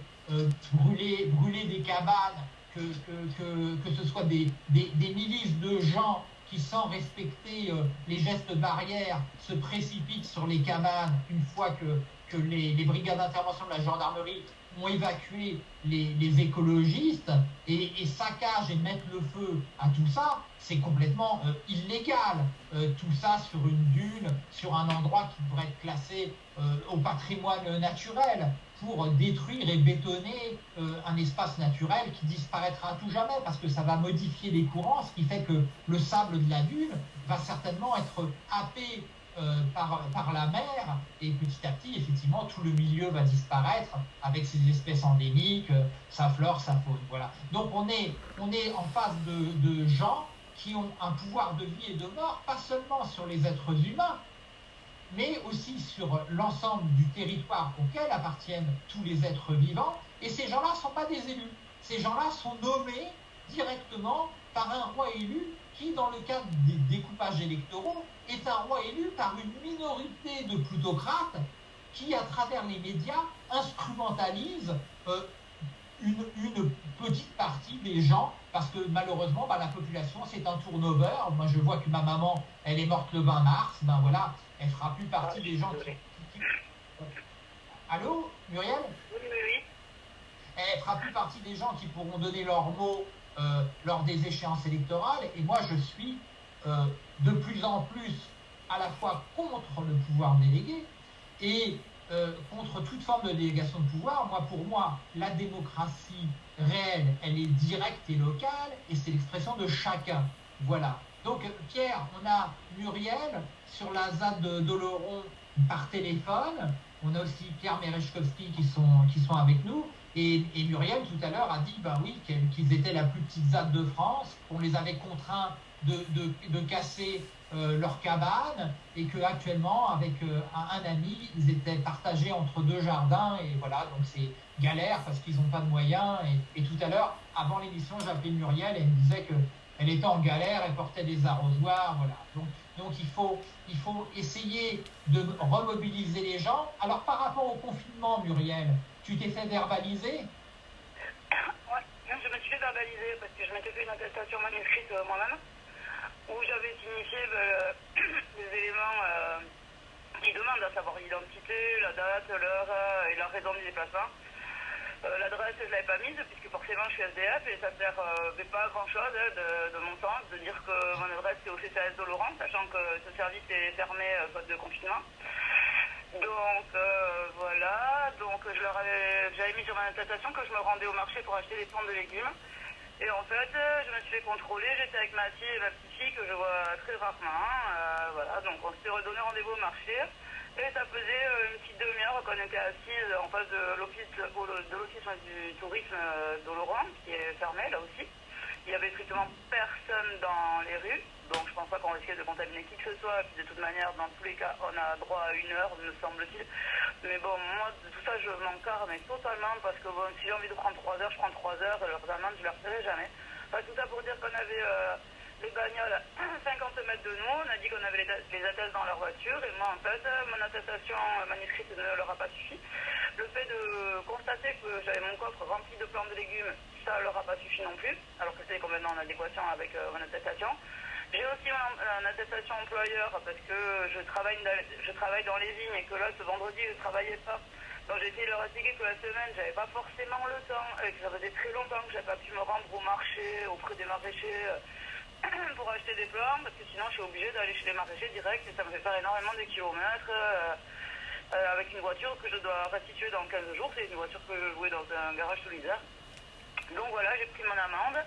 brûler, brûler des cabanes, que, ce soit des, milices de gens qui, sans respecter euh, les gestes barrières, se précipitent sur les cabanes une fois que, les, brigades d'intervention de la gendarmerie ont évacué les, écologistes et, et, saccagent et mettent le feu à tout ça, c'est complètement euh, illégal. Euh, tout ça sur une dune, sur un endroit qui devrait être classé au patrimoine naturel pour détruire et bétonner euh, un espace naturel qui disparaîtra à tout jamais parce que ça va modifier les courants, ce qui fait que le sable de la dune va certainement être happé euh, par, la mer et petit à petit, effectivement, tout le milieu va disparaître avec ses espèces endémiques, sa flore, sa faune. Voilà. Donc on est, en face de gens qui ont un pouvoir de vie et de mort, pas seulement sur les êtres humains, mais aussi sur l'ensemble du territoire auquel appartiennent tous les êtres vivants. Et ces gens-là ne sont pas des élus. Ces gens-là sont nommés directement par un roi élu qui, dans le cadre des découpages électoraux, est un roi élu par une minorité de plutocrates qui, à travers les médias, instrumentalise euh, une, petite partie des gens, parce que malheureusement, bah, la population, c'est un turnover. Moi, je vois que ma maman, elle est morte le 20 mars. Ben voilà, elle fera plus partie des gens qui, Allô, Muriel Oui, oui, oui. Elle fera plus partie des gens qui pourront donner leurs mots euh, lors des échéances électorales. Et moi, je suis euh, de plus en plus à la fois contre le pouvoir délégué et euh, contre toute forme de délégation de pouvoir. Moi, pour moi, la démocratie réelle, elle est directe et locale, et c'est l'expression de chacun. Voilà. Donc, Pierre, on a Muriel sur la ZAD d'Oloron par téléphone. On a aussi Pierre Merechkowski qui sont, qui sont avec nous. Et, Muriel, tout à l'heure, a dit ben oui, qu'ils étaient la plus petite ZAD de France, qu'on les avait contraints de, de, casser euh, leur cabane et qu'actuellement, avec euh, un, ami, ils étaient partagés entre deux jardins. Et voilà, donc c'est galère parce qu'ils n'ont pas de moyens. Et, et tout à l'heure, avant l'émission, j'appelais Muriel et elle me disait qu'elle était en galère, elle portait des arrosoirs. Voilà. Donc Donc il faut, il faut essayer de remobiliser les gens. Alors par rapport au confinement, Muriel, tu t'es fait verbaliser? Ouais, je me suis fait verbaliser parce que je m'étais fait une attestation manuscrite euh, moi-même où j'avais signifié ben, des éléments euh, qui demandent à savoir l'identité, la date, l'heure euh, et la raison du déplacement. Euh, L'adresse, je ne l'avais pas mise puisque forcément je suis SDF et ça ne sert euh, pas à grand chose hein, de, mon sens de dire que mon adresse est au CCAS de Laurent, sachant que ce service est fermé euh, faute de confinement. Donc euh, voilà, donc je leur avais, j'avais mis sur ma attestation que je me rendais au marché pour acheter des plantes de légumes. Et en fait, euh, je me suis fait contrôler, j'étais avec ma fille et ma petite fille que je vois très rarement. Euh, voilà, donc on s'était redonné rendez-vous au marché. Et ça faisait euh, une petite demi-heure qu'on était assis en face de l'office de du tourisme d'Oloron, qui est fermé là aussi. Il n'y avait strictement personne dans les rues, donc je pense pas qu'on risquait de contaminer qui que ce soit. De toute manière, dans tous les cas, on a droit à une heure, me semble-t-il. Mais bon, moi, de tout ça, je m'encarre, mais totalement, parce que bon, si j'ai envie de prendre 3 heures, je prends 3 heures, et leurs amendes, je ne leur paierai jamais. Tout ça pour dire qu'on avait euh, les bagnoles à 50 mètres de nous, on a dit qu'on avait les, attestes dans leur voiture, et moi, en fait, mon attestation manuscrite ne leur a pas suffi. Le fait de constater que j'avais mon coffre rempli de plantes de légumes, ça leur a pas suffi non plus, alors que c'était complètement en adéquation avec euh, mon attestation. J'ai aussi une attestation employeur parce que je travaille, je travaille dans les vignes et que là, ce vendredi, je ne travaillais pas. Donc j'ai essayé de leur expliquer que la semaine, j'avais pas forcément le temps et que ça faisait très longtemps que j'avais pas pu me rendre au marché, auprès des maraîchers pour acheter des plantes parce que sinon je suis obligée d'aller chez les maraîchers direct et ça me fait faire énormément de kilomètres euh, euh, avec une voiture que je dois restituer dans 15 jours. C'est une voiture que je louais dans un garage solidaire. Donc voilà, j'ai pris mon amende.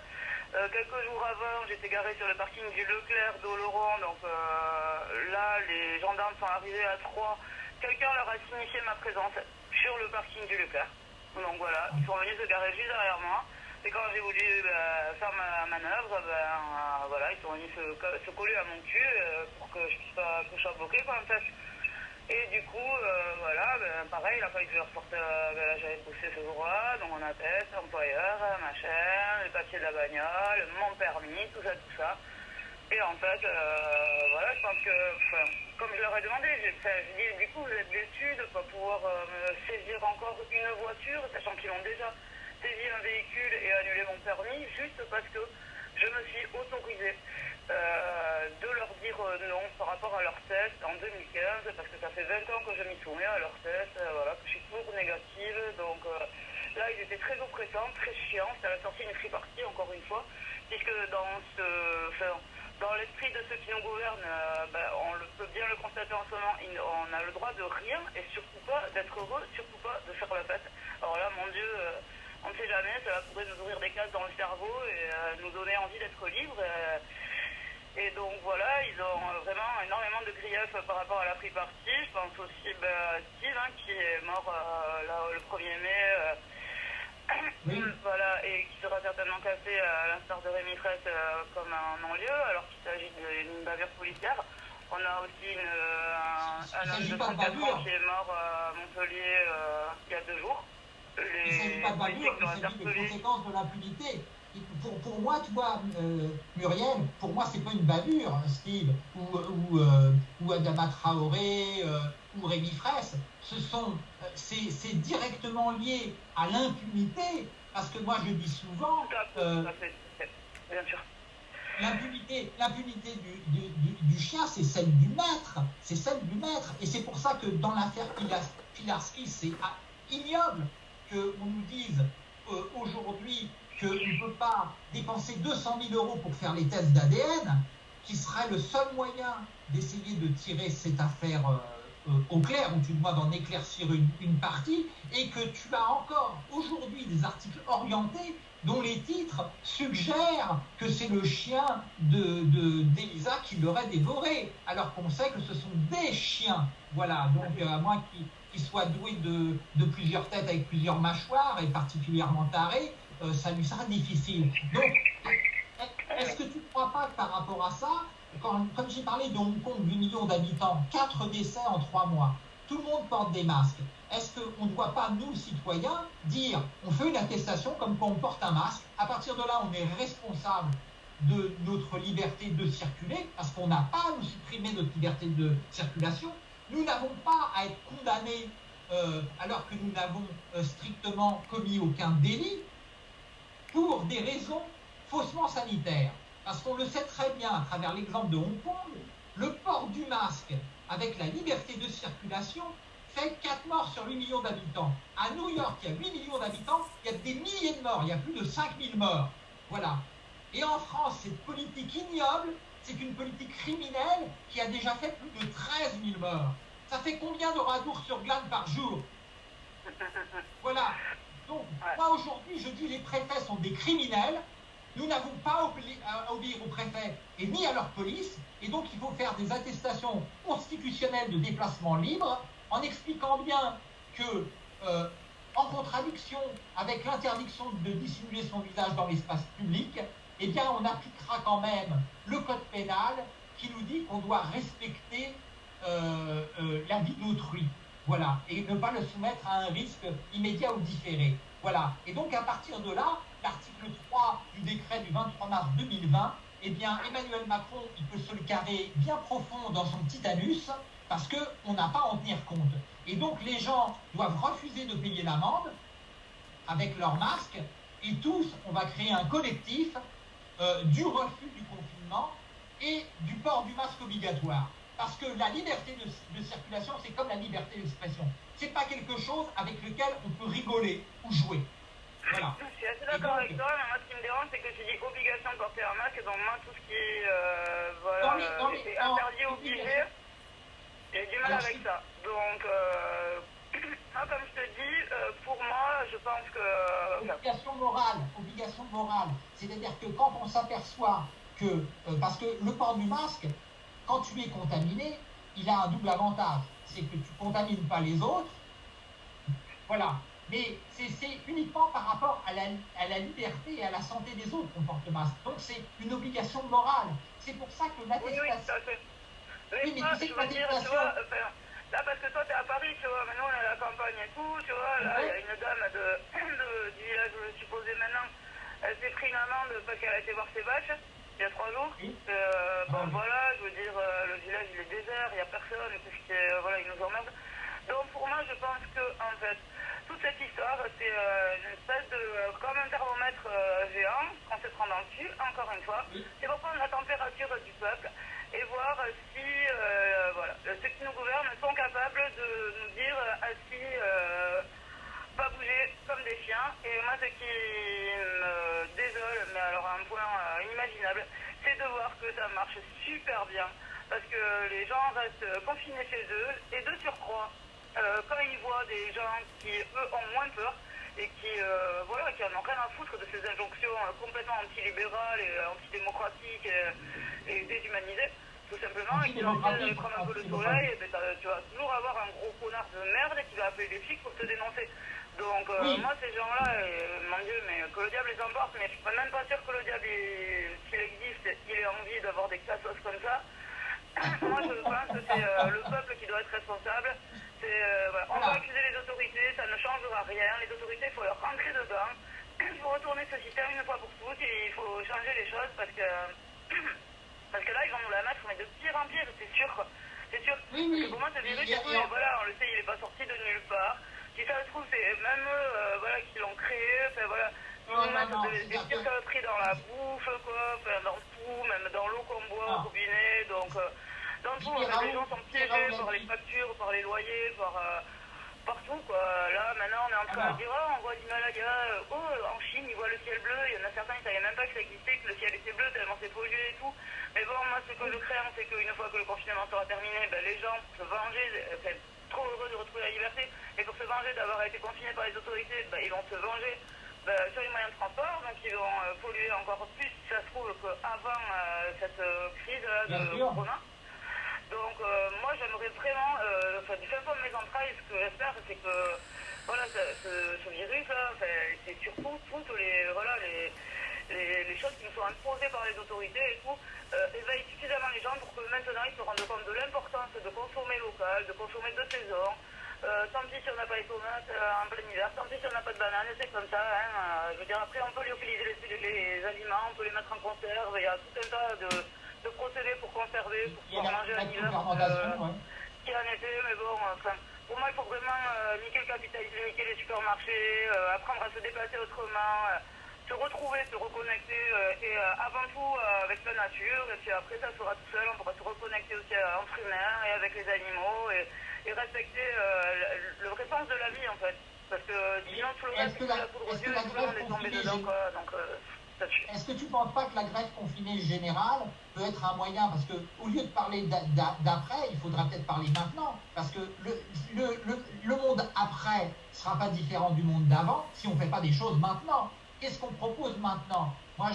Euh, quelques jours avant, j'étais garé sur le parking du Leclerc d'Oloron. Donc là, les gendarmes sont arrivés à 3. Quelqu'un leur a signifié ma présence sur le parking du Leclerc. Donc voilà, ils sont venus se garer juste derrière moi. Et quand j'ai voulu bah, faire ma manœuvre, ben euh, voilà, ils sont venus se, se coller à mon cul euh, pour que je puisse pas que je sois bloqué en fait. Et du coup, euh, voilà, ben, pareil, il a fallu que je reporte, ben, j'avais poussé ce jour-là, donc on appelle, employeur, machin, le papier de la bagnole, mon permis, tout ça, tout ça. Et en fait, voilà, je pense que, comme je leur ai demandé, j'ai dit, du coup, vous êtes déçus de ne pas pouvoir me saisir encore une voiture, sachant qu'ils ont déjà saisi un véhicule et annulé mon permis, juste parce que je me suis autorisée euh, de leur dire non par rapport à leur test en 2015, parce que ça fait 20 ans que je m'y soumets à leur test, voilà, que je suis toujours négative, donc là, ils étaient très oppressants, très chiants, ça a sorti une free partie, encore une fois, puisque dans ce... Dans l'esprit de ceux qui nous gouvernent, euh, ben, on le, peut bien le constater en ce moment, on a le droit de rien et surtout pas d'être heureux, surtout pas de faire la fête. Alors là, mon Dieu, euh, on ne sait jamais, ça pourrait nous ouvrir des cases dans le cerveau et euh, nous donner envie d'être libres. et donc voilà, ils ont vraiment énormément de griefs par rapport à la partie. Je pense aussi ben, à Steve hein, qui est mort là, le 1er mai. Oui. Voilà, et qui sera certainement cassé à l'instar de Rémi Fraisse euh, comme un non-lieu, alors qu'il s'agit d'une bavure policière. On a aussi une, un, un homme de 34 ans qui est mort à Montpellier euh, il y a deux jours. Il ne s'agit pas de bavure, il s'agit des conséquences de l'impunité. Pour, pour, moi, tu vois, euh, Muriel, pour moi, c'est pas une bavure, Steve, ou, ou, euh, ou Adama Traoré, ou Rémi Fraisse. Ce sont, c'est directement lié à l'impunité, parce que moi, je dis souvent. Euh, Bien sûr. L'impunité, l'impunité du, du, du, du, chien, c'est celle du maître. C'est celle du maître. Et c'est pour ça que dans l'affaire Pilarski, c'est ignoble qu'on nous dise euh, aujourd'hui qu'on ne peut pas dépenser 200 000 euros pour faire les tests d'ADN, qui serait le seul moyen d'essayer de tirer cette affaire euh, au clair, ou tu dois d'en éclaircir une, partie, et que tu as encore aujourd'hui des articles orientés dont les titres suggèrent que c'est le chien d'Elisa de, qui l'aurait dévoré, alors qu'on sait que ce sont des chiens. Voilà, donc à moins qu'ils qu soient doués de, plusieurs têtes avec plusieurs mâchoires et particulièrement tarés, euh, ça lui sera difficile. Donc, est-ce que tu ne crois pas que par rapport à ça, comme j'ai parlé de Hong Kong, 8 millions d'habitants, 4 décès en 3 mois, tout le monde porte des masques. Est-ce qu'on ne doit pas, nous, citoyens, dire, on fait une attestation comme quand on porte un masque, à partir de là, on est responsable de notre liberté de circuler, parce qu'on n'a pas à nous supprimer notre liberté de circulation. Nous n'avons pas à être condamnés euh, alors que nous n'avons euh, strictement commis aucun délit pour des raisons faussement sanitaires. Parce qu'on le sait très bien à travers l'exemple de Hong Kong, le port du masque avec la liberté de circulation fait 4 morts sur 8 millions d'habitants. À New York, il y a 8 millions d'habitants, il y a des milliers de morts, il y a plus de 5000 morts. Voilà. Et en France, cette politique ignoble, c'est une politique criminelle qui a déjà fait plus de 13 000 morts. Ça fait combien de radours sur glane par jour? Voilà. Donc, moi aujourd'hui, je dis les préfets sont des criminels. Nous n'avons pas à obéir aux préfets et ni à leur police. Et donc, il faut faire des attestations constitutionnelles de déplacement libre en expliquant bien que, euh, en contradiction avec l'interdiction de dissimuler son visage dans l'espace public, eh bien, on appliquera quand même le code pénal qui nous dit qu'on doit respecter euh, euh, la vie d'autrui. Voilà. Et ne pas le soumettre à un risque immédiat ou différé. Voilà. Et donc, à partir de là, l'article 3 du décret du 23 mars 2020, eh bien, Emmanuel Macron, il peut se le carrer bien profond dans son petit anus parce qu'on n'a pas à en tenir compte. Et donc, les gens doivent refuser de payer l'amende avec leur masque et tous, on va créer un collectif euh, du refus du confinement et du port du masque obligatoire. Parce que la liberté de, circulation, c'est comme la liberté d'expression. C'est pas quelque chose avec lequel on peut rigoler ou jouer. Voilà. Je suis assez d'accord avec toi, mais moi ce qui me dérange, c'est que tu dis obligation de porter un masque, et donc moi tout ce qui est euh, voilà, interdit, obligé, j'ai du mal avec ça. Donc, euh, comme je pour moi, je pense que... Obligation morale, obligation morale. C'est-à-dire que quand on s'aperçoit que... Euh, parce que le port du masque, quand tu es contaminé, il a un double avantage. C'est que tu contamines pas les autres. Voilà. Mais c'est uniquement par rapport à la, à la, liberté et à la santé des autres qu'on porte le masque. Donc c'est une obligation morale. C'est pour ça que l'attestation... Oui, oui, mais tu sais que dire, tu vois, Là, parce que toi, t'es à Paris, tu vois, maintenant on est à la campagne et tout, tu vois, là, il y a une dame de, du village où je suis posée maintenant, elle s'est pris une amende parce qu'elle a été voir ses vaches, il y a trois jours. Euh, bon, ah voilà, je veux dire, euh, le village, il est désert, il n'y a personne, puisque, euh, voilà, ils nous emmerdent. Donc, pour moi, je pense que, en fait, toute cette histoire, c'est une espèce de, comme un thermomètre géant, qu'on se prend dans le cul, encore une fois. C'est pour prendre la température du peuple et voir si voilà, ceux qui nous de nous dire assis, euh, pas bouger comme des chiens. Et moi, ce qui me désole, mais alors à un point euh, inimaginable, c'est de voir que ça marche super bien. Parce que les gens restent confinés chez eux et de surcroît, quand ils voient des gens qui, eux, ont moins peur, et qui, voilà, qui en ont rien à foutre de ces injonctions complètement antilibérales et antidémocratiques et déshumanisées, tout simplement, et qui disent prendre un peu le soleil, et ben, tu vas toujours avoir un gros connard de merde qui va appeler les flics pour te dénoncer. Donc euh, moi ces gens-là, euh, mon Dieu, mais que le diable les emporte, mais je suis même pas sûr que le diable, s'il existe, il ait envie d'avoir des cassos comme ça. moi je pense que c'est euh, le peuple qui doit être responsable. Voilà. On va accuser les autorités, ça ne changera rien. Les autorités, il faut leur rentrer dedans. Il faut retourner ce système une fois pour toutes et il faut changer les choses parce que Parce que là, ils vont nous la mettre, mais de pire en pire, c'est sûr. C'est sûr. Oui, oui. pour moi, ce virus, voilà, on le sait, il n'est pas sorti de nulle part. Si ça se trouve, c'est même eux euh, voilà, qui l'ont créé. Enfin, voilà. Ils nous mettent des pires saloperies dans la bouffe, quoi, dans tout, même dans l'eau qu'on boit au robinet. Donc, euh, dans tout, les gens sont piégés par les factures, par les loyers, par. Euh, partout quoi. Là maintenant on est en train de dire oh, on voit l'Himalaya, oh en Chine ils voient le ciel bleu, il y en a certains ils savaient même pas que ça existait, que le ciel était bleu tellement c'est pollué et tout. Mais bon, moi, ce que je crains, c'est qu'une fois que le confinement sera terminé, ben, les gens, pour se venger, euh, trop heureux de retrouver la liberté, et pour se venger d'avoir été confinés par les autorités, ben, ils vont se venger ben, sur les moyens de transport, donc ils vont euh, polluer encore plus, si ça se trouve, qu'avant euh, cette crise de corona. Donc moi j'aimerais vraiment, enfin du fin fond mes entrailles, ce que j'espère c'est que voilà, ce, virus là, c'est surtout toutes les, voilà, les, les, choses qui nous sont imposées par les autorités et tout, euh, éveille suffisamment les gens pour que maintenant ils se rendent compte de l'importance de consommer local, de consommer de saison, Euh, tant pis si on n'a pas les tomates euh, en plein hiver, tant pis si on n'a pas de bananes, c'est comme ça. Hein, euh, je veux dire, après, on peut lyophiliser les, les, aliments, on peut les mettre en conserve, il y a tout un tas de, de procédés pour conserver, pour pouvoir manger en hiver. Euh, Qui en effet, mais bon, enfin, pour moi, il faut vraiment euh, niquer le capitalisme, niquer les supermarchés, euh, apprendre à se déplacer autrement, euh, se retrouver, se reconnecter, et avant tout avec la nature, et puis après, ça sera tout seul, on pourra se reconnecter aussi entre humains et avec les animaux, et, et respecter le, le vrai sens de la vie, en fait. Parce que sinon, tout le reste, c'est la- poudre aux yeux, et tout le monde est tombé dedans, quoi. Donc, euh. Est-ce que tu ne penses pas que la grève confinée générale peut être un moyen? Parce que au lieu de parler d'a- d'a- d'après, il faudra peut-être parler maintenant. Parce que le, monde après ne sera pas différent du monde d'avant si on ne fait pas des choses maintenant. Qu'est-ce qu'on propose maintenant? Moi,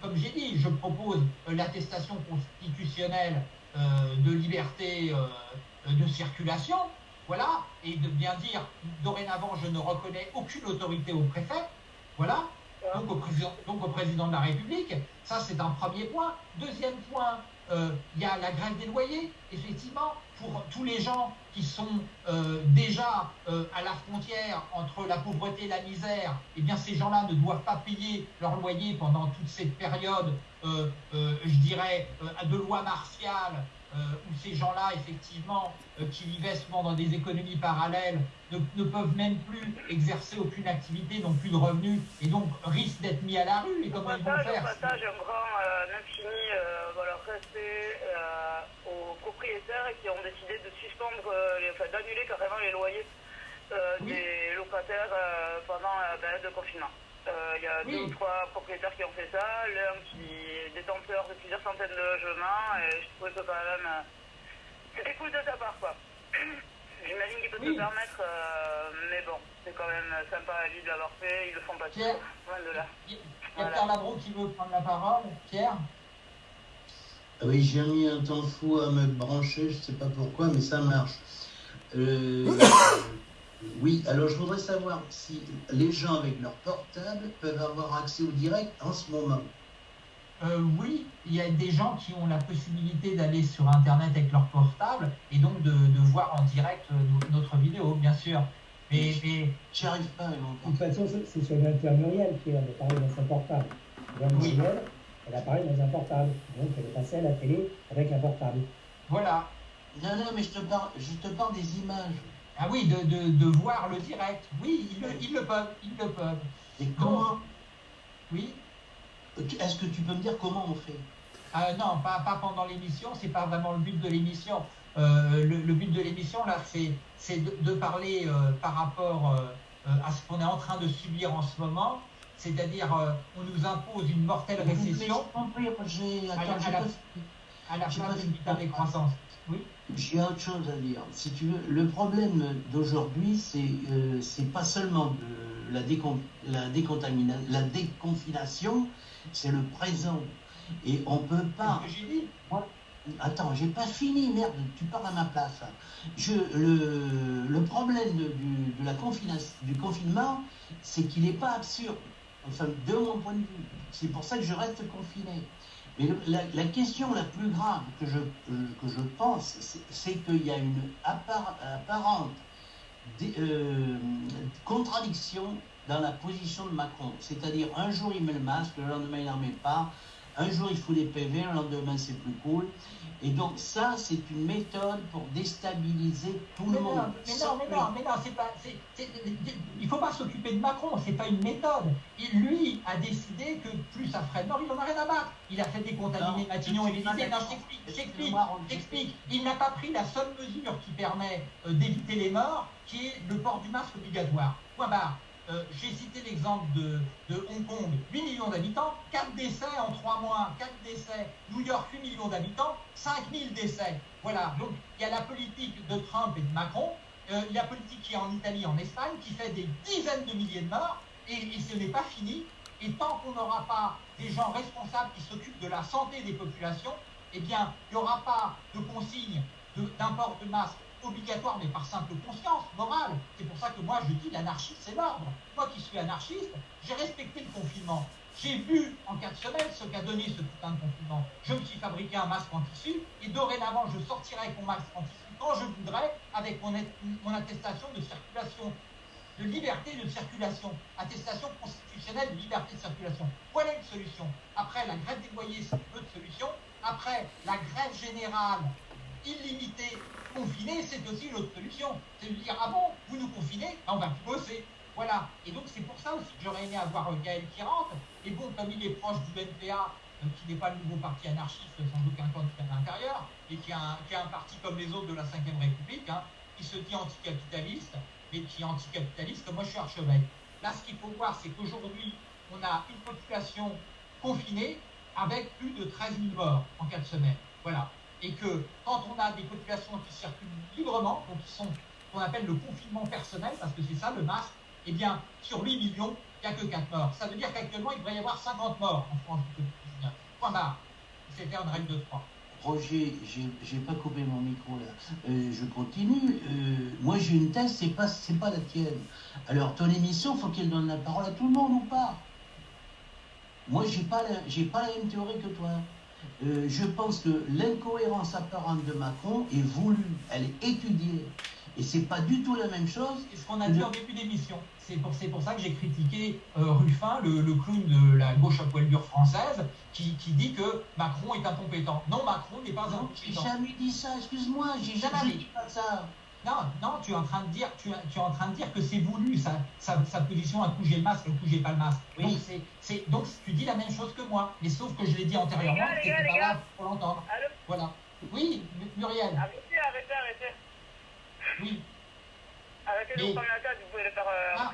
comme j'ai dit, je propose euh, l'attestation constitutionnelle euh, de liberté euh, de circulation. Voilà, et de bien dire, dorénavant, je ne reconnais aucune autorité au préfet. Voilà, donc au, président, donc au président de la République. Ça, c'est un premier point. Deuxième point, euh, il y a la grève des loyers. Effectivement, pour tous les gens qui sont euh, déjà euh, à la frontière entre la pauvreté et la misère, eh bien, ces gens-là ne doivent pas payer leur loyer pendant toute cette période, je dirais, de loi martiale, où ces gens-là, effectivement, euh, qui vivaient souvent dans des économies parallèles, ne, ne peuvent même plus exercer aucune activité, n'ont plus de revenus, et donc risquent d'être mis à la rue. Et Au comment ils vont passage, au faire passage, un grand euh, infini euh, voilà, respect euh, aux propriétaires qui ont décidé de suspendre, euh, les- enfin d'annuler carrément les loyers euh, Oui. des locataires euh, pendant la période de confinement. Euh, Il y a Oui. deux ou trois propriétaires qui ont fait ça, l'un qui est détenteur de plusieurs centaines de logements, et je trouvais que quand même euh, c'était cool de sa part quoi. J'imagine qu'il peut Oui. se permettre, euh, mais bon, c'est quand même sympa à lui de l'avoir fait, ils le font pas Pierre. toujours, loin de là. Il y a Voilà. Pierre Labro qui veut prendre la parole. Pierre Ah Oui, j'ai mis un temps fou à me brancher, je sais pas pourquoi, mais ça marche. Euh, oui, alors je voudrais savoir si les gens avec leur portable peuvent avoir accès au direct en ce moment. Euh, oui, il y a des gens qui ont la possibilité d'aller sur Internet avec leur portable et donc de, de voir en direct euh, no- notre vidéo, bien sûr. Mais, mais J'y arrive pas De toute façon, c'est- sur l'inter Muriel qui a parlé dans son portable. Oui. Elle a parlé dans un portable. Donc elle est passée à la télé avec un portable. voilà. Non, non, mais je te parle, je te parle des images. Ah oui, de, de, de voir le direct. Oui, ils le, ils le peuvent. Ils le peuvent. Et comment Oui. Est-ce que tu peux me dire comment on fait? Euh, non, pas, pas pendant l'émission, c'est pas vraiment le but de l'émission. Euh, le, le but de l'émission, là, c'est, de, de parler euh, par rapport euh, à ce qu'on est en train de subir en ce moment, c'est-à-dire on nous impose une mortelle récession À la- j'ai à la- à la d'une décroissance. Oui, J'ai autre chose à dire. Si tu veux, le problème d'aujourd'hui, c'est euh, c'est pas seulement de la, décon la, décontamina- la déconfination, c'est le présent. Et on peut c'est pas. dit? Attends, j'ai pas fini, merde, tu parles à ma place. Je, le, le problème de, du, de la du confinement, c'est qu'il n'est pas absurde. Enfin, de mon point de vue. C'est pour ça que je reste confiné. Mais la, question la plus grave que je, que je pense, c'est- qu'il y a une appar- apparente euh, contradiction dans la position de Macron. C'est-à-dire, un jour il met le masque, le lendemain il n'en met pas. Un jour il fout des PV, le lendemain c'est plus cool. Et donc ça, c'est une méthode pour déstabiliser tout Mais le non, monde. mais non, mais non, mais non, c'est pas. c'est- il faut pas s'occuper de Macron, c'est pas une méthode. Il, lui, a décidé que plus ça ferait de mort, il en a rien à battre. Il a fait décontaminer Non, Matignon et l'Élysée. Non, je d'accord. t'explique, je t'explique, Excuse-moi, Roger. je t'explique. Il n'a pas pris la seule mesure qui permet euh, d'éviter les morts, qui est le port du masque obligatoire. Point barre. Euh, J'ai cité l'exemple de, de Hong Kong, 8 millions d'habitants, 4 décès en 3 mois, 4 décès. New York, 8 millions d'habitants, 5000 décès. Voilà, donc il y a la politique de Trump et de Macron, euh, la politique qui est en Italie, en Espagne, qui fait des dizaines de milliers de morts, et, ce n'est pas fini. Et tant qu'on n'aura pas des gens responsables qui s'occupent de la santé des populations, eh bien, il n'y aura pas de consigne de- d'un port de masque obligatoire, mais par simple conscience morale. C'est pour ça que moi, je dis l'anarchie, c'est l'ordre. Moi qui suis anarchiste, j'ai respecté le confinement. J'ai vu en quatre semaines ce qu'a donné ce putain de confinement. Je me suis fabriqué un masque en tissu et dorénavant je sortirai avec mon masque en tissu quand je voudrais avec mon, mon attestation de circulation, de liberté de circulation, attestation constitutionnelle de liberté de circulation. Voilà une solution. Après la grève des loyers, c'est une autre solution. Après la grève générale illimitée, confinée, c'est aussi une autre solution. C'est de dire ah bon, vous nous confinez, ben, on va plus bosser. Voilà. Et donc c'est pour ça aussi que j'aurais aimé avoir Gaël qui rentre. Et bon, comme il est proche du NPA, euh, qui n'est pas le nouveau parti anarchiste sans aucun candidat à l'intérieur, et qui a, un, qui a, un, parti comme les autres de la Ve République, hein, qui se dit anticapitaliste, mais qui est anticapitaliste, comme moi je suis archevêque. Là, ce qu'il faut voir, c'est qu'aujourd'hui, on a une population confinée avec plus de 13 000 morts en 4 semaines. Voilà. Et que quand on a des populations qui circulent librement, donc qui sont qu'on appelle le confinement personnel, parce que c'est ça le masque, eh bien, sur 8 millions, il n'y a que 4 morts. Ça veut dire qu'actuellement, il devrait y avoir 50 morts en France du Covid-19. Point barre. C'est faire une règle de 3. Roger, j'ai pas coupé mon micro là. Euh, je continue. Euh, moi j'ai une thèse, c'est pas pas la tienne. Alors ton émission, faut qu'elle donne la parole à tout le monde ou pas? Moi j'ai pas j'ai pas la même théorie que toi. Euh, je pense que l'incohérence apparente de Macron est voulue, elle est étudiée. Et c'est pas du tout la même chose. C'est ce qu'on a dit en début d'émission. C'est pour, pour, ça que j'ai critiqué euh, Ruffin, le, le, clown de la gauche à poil dure française, qui, qui, dit que Macron est incompétent. Non, Macron n'est pas incompétent. J'ai jamais dit ça, excuse-moi, j'ai jamais dit pas ça. Non, non, tu es en train de dire, tu, tu es en train de dire que c'est voulu, sa, sa, sa, position, coup j'ai le masque, coup j'ai pas le masque. Oui. Donc, c'est, donc tu dis la même chose que moi, mais sauf que je l'ai dit antérieurement, tu n'étais pas là pour l'entendre. Voilà. Oui, Muriel. Arrêtez, arrêtez, arrêtez. Oui. Arrêtez de vous prendre la tête, vous pouvez le faire euh, ah.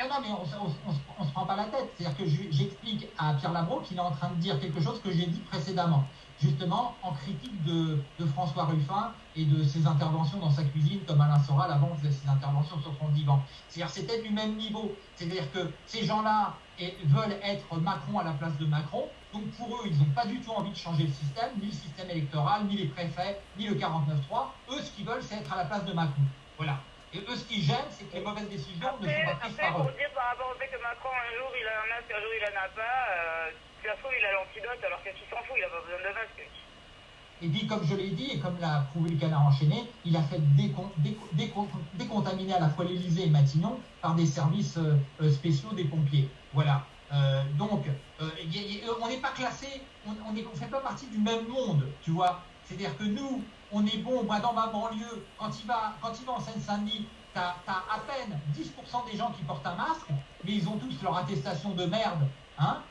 Non, non, mais on ne se prend pas la tête. C'est-à-dire que j'explique à Pierre Labro qu'il est en train de dire quelque chose que j'ai dit précédemment, justement en critique de, François Ruffin et de ses interventions dans sa cuisine, comme Alain Soral avant faisait ses interventions sur son divan. C'est-à-dire c'était du même niveau. C'est-à-dire que ces gens-là veulent être Macron à la place de Macron. Donc pour eux, ils n'ont pas du tout envie de changer le système, ni le système électoral, ni les préfets, ni le 49-3. Eux, ce qu'ils veulent, c'est être à la place de Macron. Voilà. Et eux, ce qui gêne, c'est que les mauvaises décisions après, ne sont pas prises par eux. pour dire par rapport au fait que Macron, un jour, il a un masque, un jour, il en a pas, euh, ça se il a l'antidote, alors qu'est-ce qu'il s'en fout, il a pas besoin de masque. Et puis, comme je l'ai dit, et comme l'a prouvé le canard enchaîné, il a fait décon décon décon décontaminer à la fois l'Elysée et Matignon par des services euh, spéciaux des pompiers. Voilà. Euh, donc, euh, y a, y a, on n'est pas classé, on ne fait pas partie du même monde, tu vois. C'est-à-dire que nous, on est bon, moi dans ma banlieue, quand il va, quand il va en Seine-Saint-Denis, tu as, à peine 10% des gens qui portent un masque, mais ils ont tous leur attestation de merde, hein,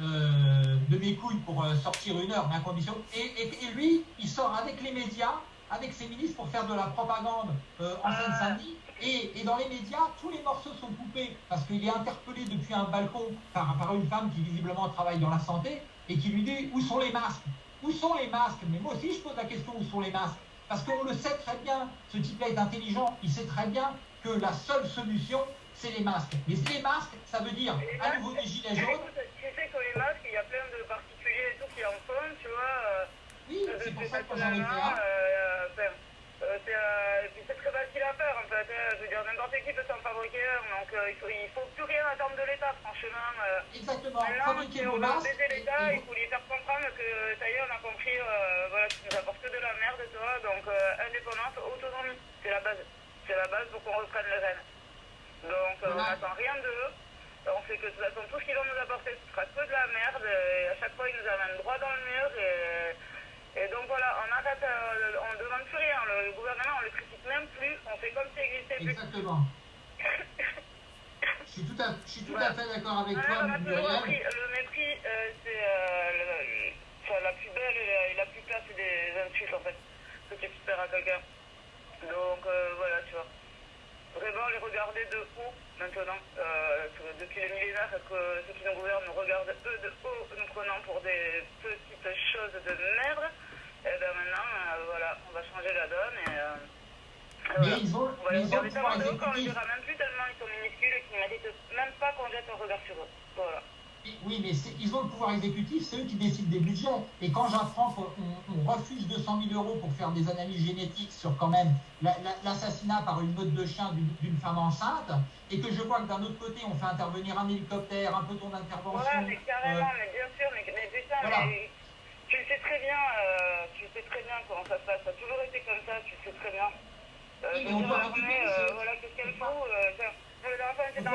euh, de mes couilles pour euh, sortir une heure, mais à condition. Et, lui, il sort avec les médias, avec ses ministres pour faire de la propagande euh, en Seine-Saint-Denis. Et, dans les médias, tous les morceaux sont coupés parce qu'il est interpellé depuis un balcon par une femme qui visiblement travaille dans la santé et qui lui dit où sont les masques? Où sont les masques? Mais moi aussi, je pose la question où sont les masques? Parce qu'on le sait très bien, ce type-là est intelligent, il sait très bien que la seule solution, c'est les masques. Mais les masques, ça veut dire à nouveau des gilets jaunes. Tu sais que les masques, il y a plein de particuliers et tout qui en font, tu vois. Euh, oui, c'est pour ça que j'en ai fait un. Euh, euh, c'est très facile à faire en fait. Hein. Je veux dire, n'importe qui peut s'en Donc il faut, il faut plus rien attendre de l'État, franchement. Exactement. Fabriquer vos masques. baiser l'État, il faut lui faire comprendre que ça y est, on a compris, voilà, tu nous apportes que de la merde, toi. Donc indépendance, autonomie, c'est la base. C'est la base pour qu'on reprenne le rêne. Donc on n'attend rien d'eux. On sait que de toute façon, tout ce qu'ils vont nous apporter, ce sera que de la merde. Et à chaque fois, ils nous amènent droit dans le mur. Et, et donc voilà, on arrête, euh, on ne demande plus rien. Le, le gouvernement, on ne le critique même plus. On fait comme s'il n'existait plus. Exactement. Je suis tout à, je suis tout à fait d'accord avec toi, le mépris, le mépris euh, c'est euh, la plus belle et la, la plus classe des insultes, en fait, que tu expliques à quelqu'un. Donc euh, voilà, tu vois vraiment les regarder de haut maintenant, euh, depuis le millénaire, que ceux qui nous gouvernent nous regardent eux de haut, nous prenant pour des petites choses de merde. Et bien maintenant, euh, voilà, on va changer la donne et. Voilà. ils ont, on va les ils pouvoir même plus tellement ils sont minuscules et qu'ils ne méritent même pas qu'on jette un regard sur eux. Voilà. Oui, mais ils ont le pouvoir exécutif, c'est eux qui décident des budgets. Et quand j'apprends qu'on refuse 200 000 euros pour faire des analyses génétiques sur quand même l'assassinat par une meute de chiens d'une femme enceinte, et que je vois que d'un autre côté, on fait intervenir un hélicoptère, un peloton d'intervention. Voilà, mais carrément, euh, mais bien sûr, mais, mais putain, mais tu le sais très bien, euh, tu le sais très bien comment ça se passe. Ça a toujours été comme ça, tu le sais très bien. Euh, on doit euh, voilà, qu'est-ce qu'elle euh, dans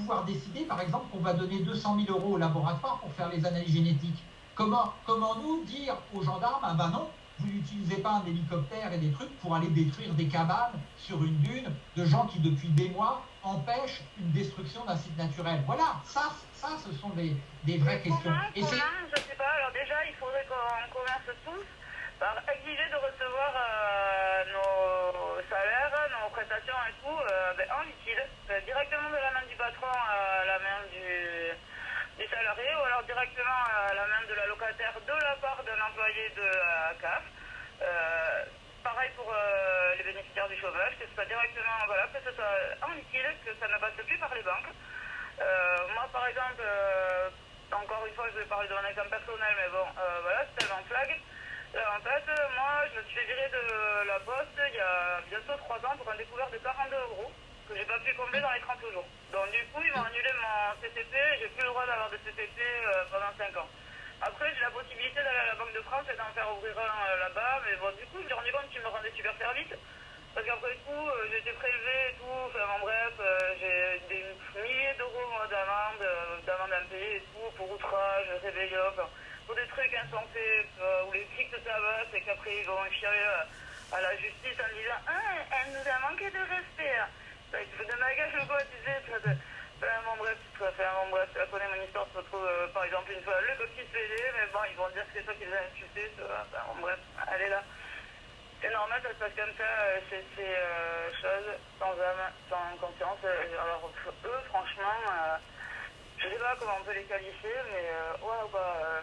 pouvoir décider, par exemple, qu'on va donner 200 000 euros au laboratoire pour faire les analyses génétiques comment, comment nous dire aux gendarmes, ah ben non, vous n'utilisez pas un hélicoptère et des trucs pour aller détruire des cabanes sur une dune de gens qui, depuis des mois, empêchent une destruction d'un site naturel Voilà, ça, ça ce sont des, des vraies questions. Comment, et comment, je sais pas. Alors déjà, il faudrait qu'on commence tous par exiger de recevoir euh, nos prestations et tout euh, ben, en liquide, euh, directement de la main du patron à la main du, salarié ou alors directement à la main de la locataire de la part d'un employé de la CAF. pareil pour les bénéficiaires du chômage, que ce soit directement, voilà, que ce soit en liquide, que ça ne passe plus par les banques. moi, par exemple, encore une fois, je vais parler de mon exemple personnel, mais bon, voilà, c'est tellement flag. Euh, en fait, euh, moi, je me suis fait virer de la poste il y a bientôt 3 ans pour un découvert de 42 euros que j'ai pas pu combler dans les 30 jours. Donc du coup, ils m'ont annulé mon CCP j'ai plus le droit d'avoir de CCP euh, pendant 5 ans. Après, j'ai la possibilité d'aller à la Banque de France et d'en faire ouvrir un là-bas, mais bon, du coup, je me suis rendu compte qu'ils me rendaient super service. Parce qu'après tout, j'ai été prélevé et tout, enfin bon, bref, j'ai des milliers d'euros d'amende, d'amende à payer et tout, pour outrage, rébellion, pour des trucs insensés, euh, où les flics te tabassent et qu'après ils vont chialer à, à la justice en disant Ah, elle nous a manqué de respect. Bah, tu fais de ma gueule ou quoi, tu sais ça te... Bon, bref, enfin, bon, bref, tu connais mon histoire, tu te retrouves, euh, par exemple, une fois le coquille PD, mais bon, ils vont dire que c'est toi qui les as insultés, tu vois. Bref, elle est là. C'est normal, ça se passe comme ça, euh, ces, euh, choses, sans âme, sans conscience. Euh, Alors, eux, franchement, euh, je sais pas comment on peut les qualifier, mais euh, ouais, bah, euh,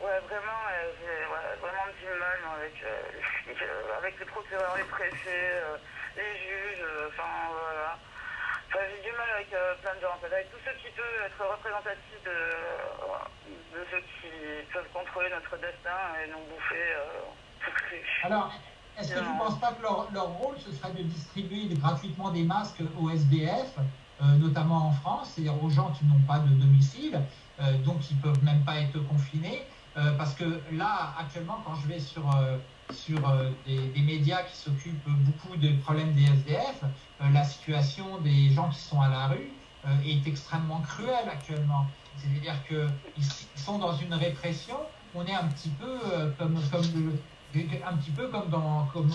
ouais, vraiment, euh, j'ai ouais, vraiment du mal moi, avec, euh, les flics, euh, avec les procureurs, les préfets, les juges, enfin, voilà. Enfin, j'ai du mal avec plein de gens, en fait, avec tous ceux qui peuvent être représentatifs de, de ceux qui peuvent contrôler notre destin et nous bouffer. Tout cru. Alors, est-ce que tu ne penses pas que leur, leur rôle, ce serait de distribuer gratuitement des masques aux SDF, euh, notamment en France, c'est-à-dire aux gens qui n'ont pas de domicile, donc qui ne peuvent même pas être confinés euh, Parce que là, actuellement, quand je vais sur, euh, sur euh, des, médias qui s'occupent beaucoup des problèmes des SDF, la situation des gens qui sont à la rue est extrêmement cruelle actuellement. C'est-à-dire qu'ils sont dans une répression, on est un petit peu comme, le, un petit peu comme dans comme,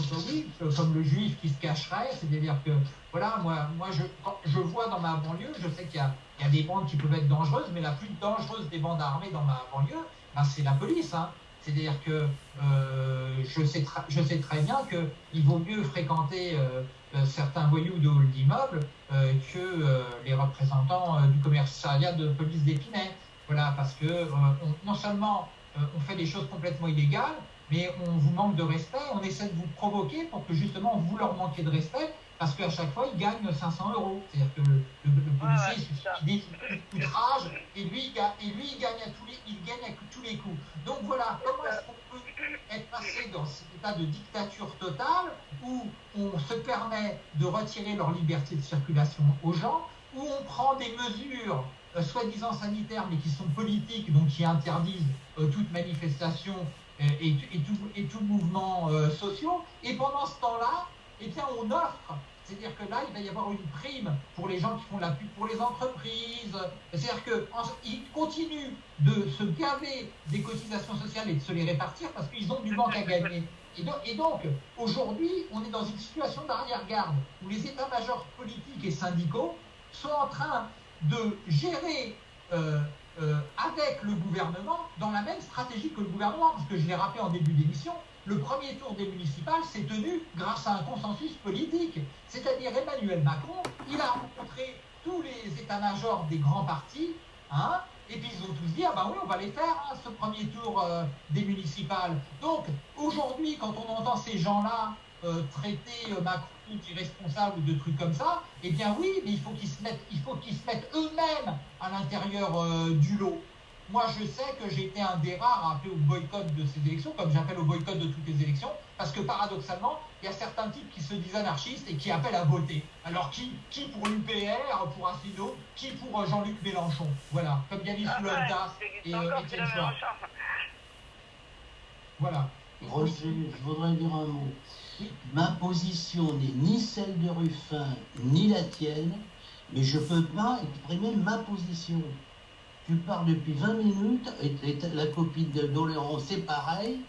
comme le juif qui se cacherait, c'est-à-dire que voilà, moi, moi je, je vois dans ma banlieue, je sais qu'il y a, il y a des bandes qui peuvent être dangereuses, mais la plus dangereuse des bandes armées dans ma banlieue, ben, c'est la police. Hein. C'est-à-dire que euh, je, sais très bien qu'il vaut mieux fréquenter euh, euh, certains voyous de hall que les représentants du commissariat de police d'Épinay. Voilà, parce que on, non seulement on fait des choses complètement illégales, mais on vous manque de respect, on essaie de vous provoquer pour que justement vous leur manquiez de respect, parce qu'à chaque fois ils gagnent 500 euros. C'est-à-dire que le, le, le policier, ouais, il outrage, et lui, il gagne, et lui il gagne à tous les, il gagne à tous les coups. Donc voilà, comment est-ce qu'on peut être passé dans cet état de dictature totale où on se permet de retirer leur liberté de circulation aux gens, où on prend des mesures euh, soi-disant sanitaires mais qui sont politiques, donc qui interdisent euh, toute manifestation euh, et, et, tout, et tout mouvement social, et pendant ce temps-là, eh bien on offre c'est-à-dire que là, il va y avoir une prime pour les gens qui font la pub pour les entreprises. C'est-à-dire qu'ils continuent de se gaver des cotisations sociales et de se les répartir parce qu'ils ont du manque à gagner. Et donc, et donc aujourd'hui, on est dans une situation d'arrière-garde où les états-majors politiques et syndicaux sont en train de gérer euh, euh, avec le gouvernement dans la même stratégie que le gouvernement. Parce que je l'ai rappelé en début d'émission, le premier tour des municipales s'est tenu grâce à un consensus politique. C'est-à-dire Emmanuel Macron, il a rencontré tous les états-majors des grands partis, hein, et puis ils ont tous dit, ah ben oui, on va les faire, hein, ce premier tour euh, des municipales. Donc aujourd'hui, quand on entend ces gens-là euh, traiter euh, Macron d'irresponsable ou de trucs comme ça, eh bien oui, mais il faut qu'ils se mettent, eux-mêmes à l'intérieur du lot. Moi, je sais que j'ai été un des rares à appeler au boycott de ces élections, comme j'appelle au boycott de toutes les élections, parce que paradoxalement, il y a certains types qui se disent anarchistes et qui appellent à voter. Alors qui, qui pour l'UPR, pour Asselineau, qui pour euh, Jean-Luc Mélenchon? Voilà, comme Yannis Ah ouais, et euh, Étienne. Voilà. Roger, je voudrais dire un mot. Ma position n'est ni celle de Ruffin, ni la tienne, mais je ne peux pas exprimer ma position. Tu parles depuis 20 minutes, et, la copine de Doléron, c'est pareil.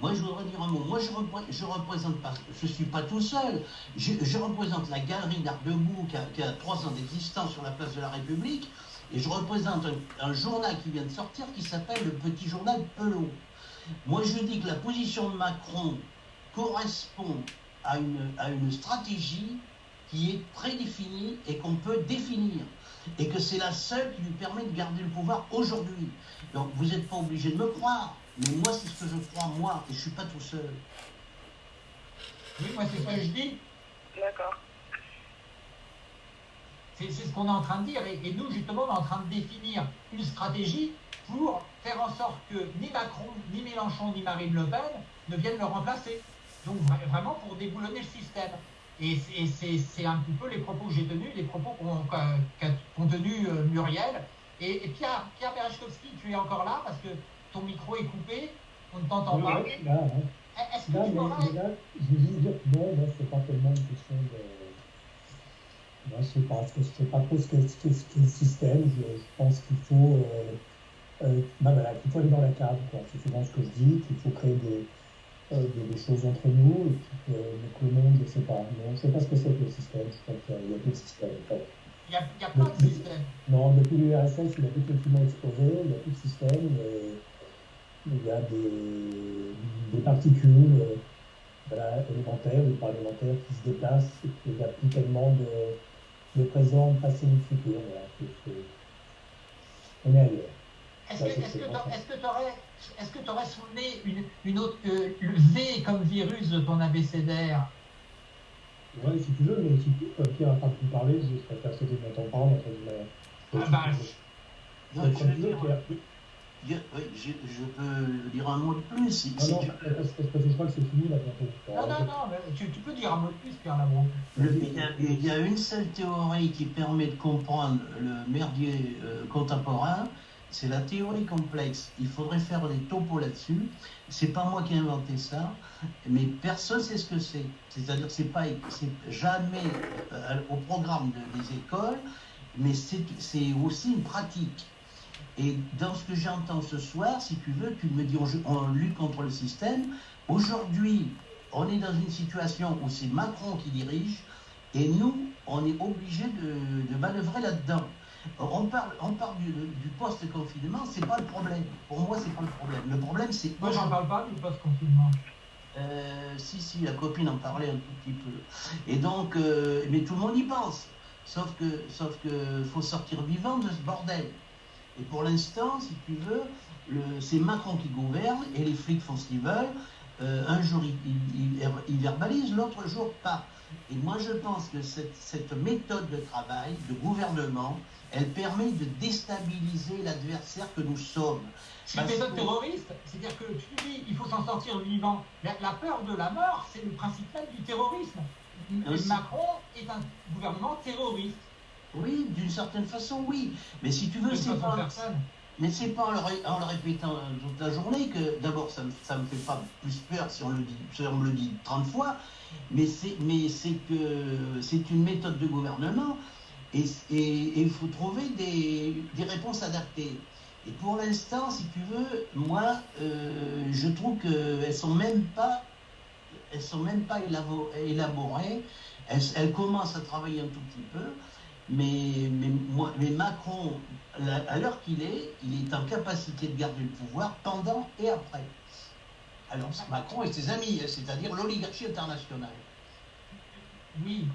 Moi, je voudrais dire un mot. Moi, je ne je représente je suis pas tout seul. Je, représente la galerie d'Art debout qui a, qui a trois ans d'existence sur la place de la République, et je représente un, un journal qui vient de sortir qui s'appelle le Petit Journal Pelot. Moi, je dis que la position de Macron correspond à une, à une stratégie qui est prédéfinie et qu'on peut définir. Et que c'est la seule qui lui permet de garder le pouvoir aujourd'hui. Donc, vous n'êtes pas obligé de me croire, mais moi, c'est ce que je crois, moi, et je ne suis pas tout seul. Oui, moi, c'est ce que je dis. D'accord. C'est c'est ce qu'on est en train de dire. Et, et nous, justement, on est en train de définir une stratégie pour faire en sorte que ni Macron, ni Mélenchon, ni Marine Le Pen ne viennent le remplacer. Donc vra- vraiment pour déboulonner le système. Et c'est- un petit peu les propos que j'ai tenus, les propos qu'ont qu'ont tenus euh, Muriel. Et, et Pierre, Pierre tu es encore là parce que ton micro est coupé, on ne t'entend pas. Oui, là, hein. Est-ce que Là, tu mais, mais là, je veux juste dire que non, là, c'est pas tellement une question de. Moi, je sais pas, je sais pas trop ce qu'est le système. Je, je pense qu'il faut, euh, euh, bah, voilà, qu'il faut aller dans la cave, quoi. C'est souvent ce que je dis, qu'il faut créer des, des, des choses entre nous, et puis que, que le monde, je sais pas. Non, je sais pas ce que c'est que le système. Qu'il a- il y a plus de système, en fait. Il y a, il plein de systèmes. Non, depuis l'URSS, il a définitivement explosé, il n'y a plus de système, il y a des, des particules, euh, voilà, élémentaires ou parlementaires qui se déplacent et qu'il n'y a plus tellement de, de présent, passé ni futur. Voilà, on est ailleurs. Est-ce que tu aurais, est que aurais soulevé une, une autre, le V comme virus de ton abécédaire Oui, si tu veux, mais si comme Pierre n'a pas pu parler, je serais persuadé de m'entendre parler. Entre. Ah bah, je... Non, je, dire, je, je, peux dire un mot de plus. Si, non, non, tu... parce, que je crois que c'est fini là bientôt. Non, non, non, mais tu, tu, peux dire un mot de plus, Pierre Labron. Il y, a, il y a une seule théorie qui permet de comprendre le merdier euh, contemporain, c'est la théorie complexe. Il faudrait faire des topos là-dessus. C'est pas moi qui ai inventé ça, mais personne sait ce que c'est. C'est-à-dire que c'est pas, c'est jamais euh, au programme de, des écoles, mais c'est aussi une pratique. Et dans ce que j'entends ce soir, si tu veux, tu me dis on, lutte contre le système. Aujourd'hui, on est dans une situation où c'est Macron qui dirige, et nous, on est obligé de manœuvrer là-dedans. On parle, on parle du, du post-confinement, c'est pas le problème. Pour moi, c'est pas le problème. Le problème, c'est. Moi, j'en parle pas du post-confinement. Euh, si, si, la copine en parlait un tout petit peu. Et donc, euh, mais tout le monde y pense. Sauf que, sauf que, faut sortir vivant de ce bordel. Et pour l'instant, si tu veux, c'est Macron qui gouverne et les flics font ce qu'ils veulent. Euh, un jour, ils, ils, verbalisent, l'autre jour, pas. Et moi, je pense que cette, cette, méthode de travail, de gouvernement, elle permet de déstabiliser l'adversaire que nous sommes. C'est une méthode terroriste, c'est-à-dire que tu dis il faut s'en sortir vivant. La, la, peur de la mort, c'est le principe même du terrorisme. Macron est un gouvernement terroriste. Oui, d'une certaine façon, oui. Mais si tu veux, c'est pas. Mais c'est pas en le, répétant toute la journée que, d'abord, ça, ça me fait pas plus peur si on, le dit, si on me le dit 30 fois, mais c'est, mais c'est que c'est une méthode de gouvernement et il faut trouver des, des, réponses adaptées. Et pour l'instant, si tu veux, moi, euh, je trouve qu'elles sont même pas, elles sont même pas élaborées. Elles, commencent à travailler un tout petit peu. Mais, mais, Macron, à l'heure qu'il est, il est en capacité de garder le pouvoir pendant et après. Alors Macron et ses amis, c'est-à-dire l'oligarchie internationale. Oui,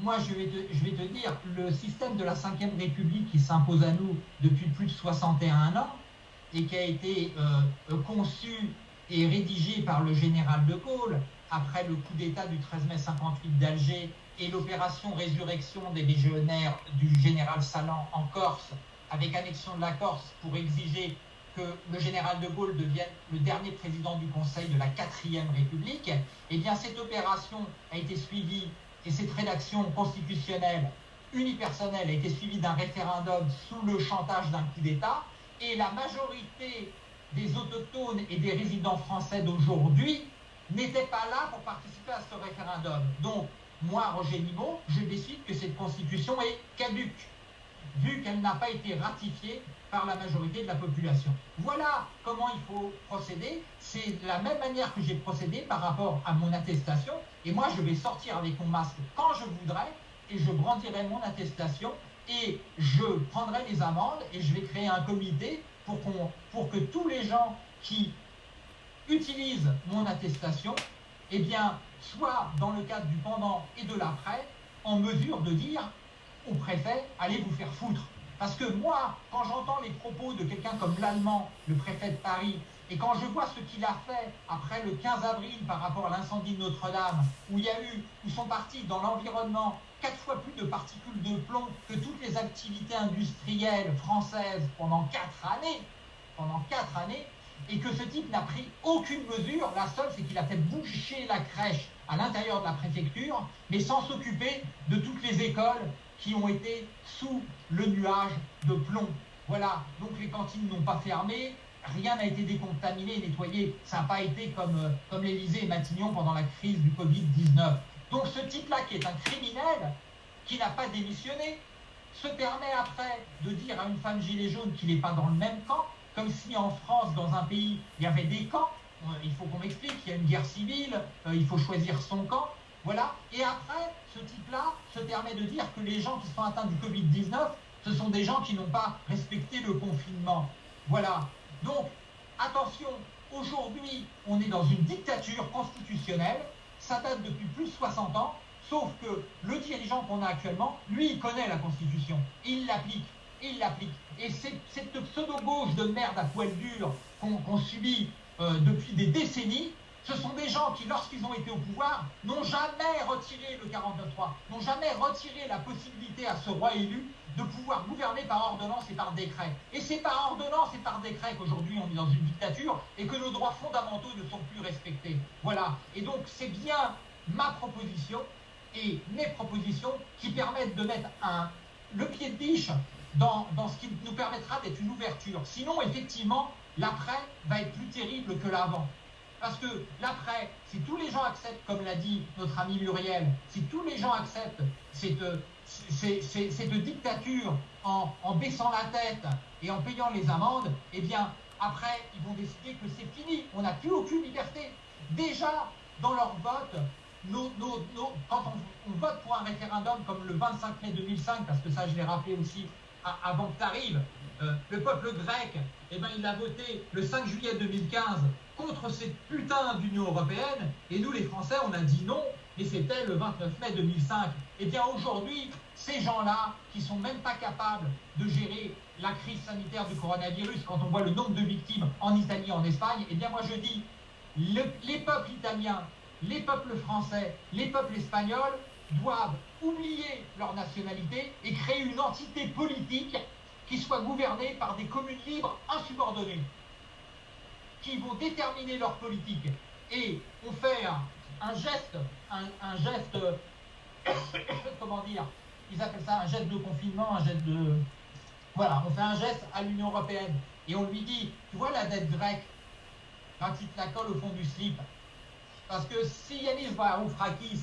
moi je vais, te, dire, le système de la Ve République qui s'impose à nous depuis plus de 61 ans et qui a été euh, conçu et rédigé par le général de Gaulle après le coup d'État du 13 mai 58 d'Alger et l'opération résurrection des légionnaires du général Salan en Corse, avec annexion de la Corse pour exiger que le général de Gaulle devienne le dernier président du Conseil de la quatrième République, eh bien cette opération a été suivie et cette rédaction constitutionnelle unipersonnelle a été suivie d'un référendum sous le chantage d'un coup d'État, et la majorité des autochtones et des résidents français d'aujourd'hui n'étaient pas là pour participer à ce référendum. Donc, moi, Roger Nimot, je décide que cette constitution est caduque, vu qu'elle n'a pas été ratifiée par la majorité de la population. Voilà comment il faut procéder. C'est la même manière que j'ai procédé par rapport à mon attestation. Et moi, je vais sortir avec mon masque quand je voudrais et je brandirai mon attestation et je prendrai les amendes et je vais créer un comité pour, pour que tous les gens qui utilisent mon attestation, eh bien, soit dans le cadre du pendant et de l'après, en mesure de dire au préfet, allez vous faire foutre. Parce que moi, quand j'entends les propos de quelqu'un comme l'Allemand, le préfet de Paris, et quand je vois ce qu'il a fait après le 15 avril par rapport à l'incendie de Notre-Dame, où il y a eu, où sont partis dans l'environnement quatre fois plus de particules de plomb que toutes les activités industrielles françaises pendant quatre années, années, et que ce type n'a pris aucune mesure. La seule, c'est qu'il a fait boucher la crèche à l'intérieur de la préfecture, mais sans s'occuper de toutes les écoles qui ont été sous le nuage de plomb. Voilà, donc les cantines n'ont pas fermé, rien n'a été décontaminé, nettoyé. Ça n'a pas été comme, euh, comme l'Élysée et Matignon pendant la crise du Covid-19. Donc ce type-là, qui est un criminel, qui n'a pas démissionné, se permet après de dire à une femme gilet jaune qu'il n'est pas dans le même camp, comme si en France, dans un pays, il y avait des camps. Euh, il faut qu'on m'explique, il y a une guerre civile, euh, il faut choisir son camp. Voilà. Et après, ce type-là se permet de dire que les gens qui sont atteints du Covid-19, ce sont des gens qui n'ont pas respecté le confinement. Voilà. Donc, attention, aujourd'hui, on est dans une dictature constitutionnelle. ça date depuis plus de 60 ans, sauf que le dirigeant qu'on a actuellement, lui, il connaît la Constitution, il l'applique, il l'applique. Et cette pseudo-gauche de merde à poil dur qu'on subit euh, depuis des décennies, ce sont des gens qui, lorsqu'ils ont été au pouvoir, n'ont jamais retiré le 49.3, n'ont jamais retiré la possibilité à ce roi élu de pouvoir gouverner par ordonnance et par décret. Et c'est par ordonnance et par décret qu'aujourd'hui on est dans une dictature et que nos droits fondamentaux ne sont plus respectés. Voilà. Et donc c'est bien ma proposition et mes propositions qui permettent de mettre le pied de biche dans, dans ce qui nous permettra d'être une ouverture. Sinon, effectivement, l'après va être plus terrible que l'avant. Parce que l'après, si tous les gens acceptent, comme l'a dit notre ami Muriel, si tous les gens acceptent cette, cette dictature en, baissant la tête et en payant les amendes, eh bien, après, ils vont décider que c'est fini. On n'a plus aucune liberté. Déjà, dans leur vote, quand on, vote pour un référendum comme le 25 mai 2005, parce que ça, je l'ai rappelé aussi avant que tu arrives, euh, le peuple grec, eh ben, il a voté le 5 juillet 2015 contre cette putain d'Union européenne, et nous les Français, on a dit non, et c'était le 29 mai 2005. Eh bien aujourd'hui, ces gens-là, qui sont même pas capables de gérer la crise sanitaire du coronavirus, quand on voit le nombre de victimes en Italie, en Espagne, eh bien moi je dis, les peuples italiens, les peuples français, les peuples espagnols doivent oublier leur nationalité et créer une entité politique qui soit gouvernée par des communes libres insubordonnées qui vont déterminer leur politique et on fait un, geste, un, geste, comment dire, ils appellent ça un geste de confinement, un geste de... Voilà, on fait un geste à l'Union Européenne et on lui dit, tu vois la dette grecque, quand il te la colle au fond du slip, parce que si Yanis Varoufrakis,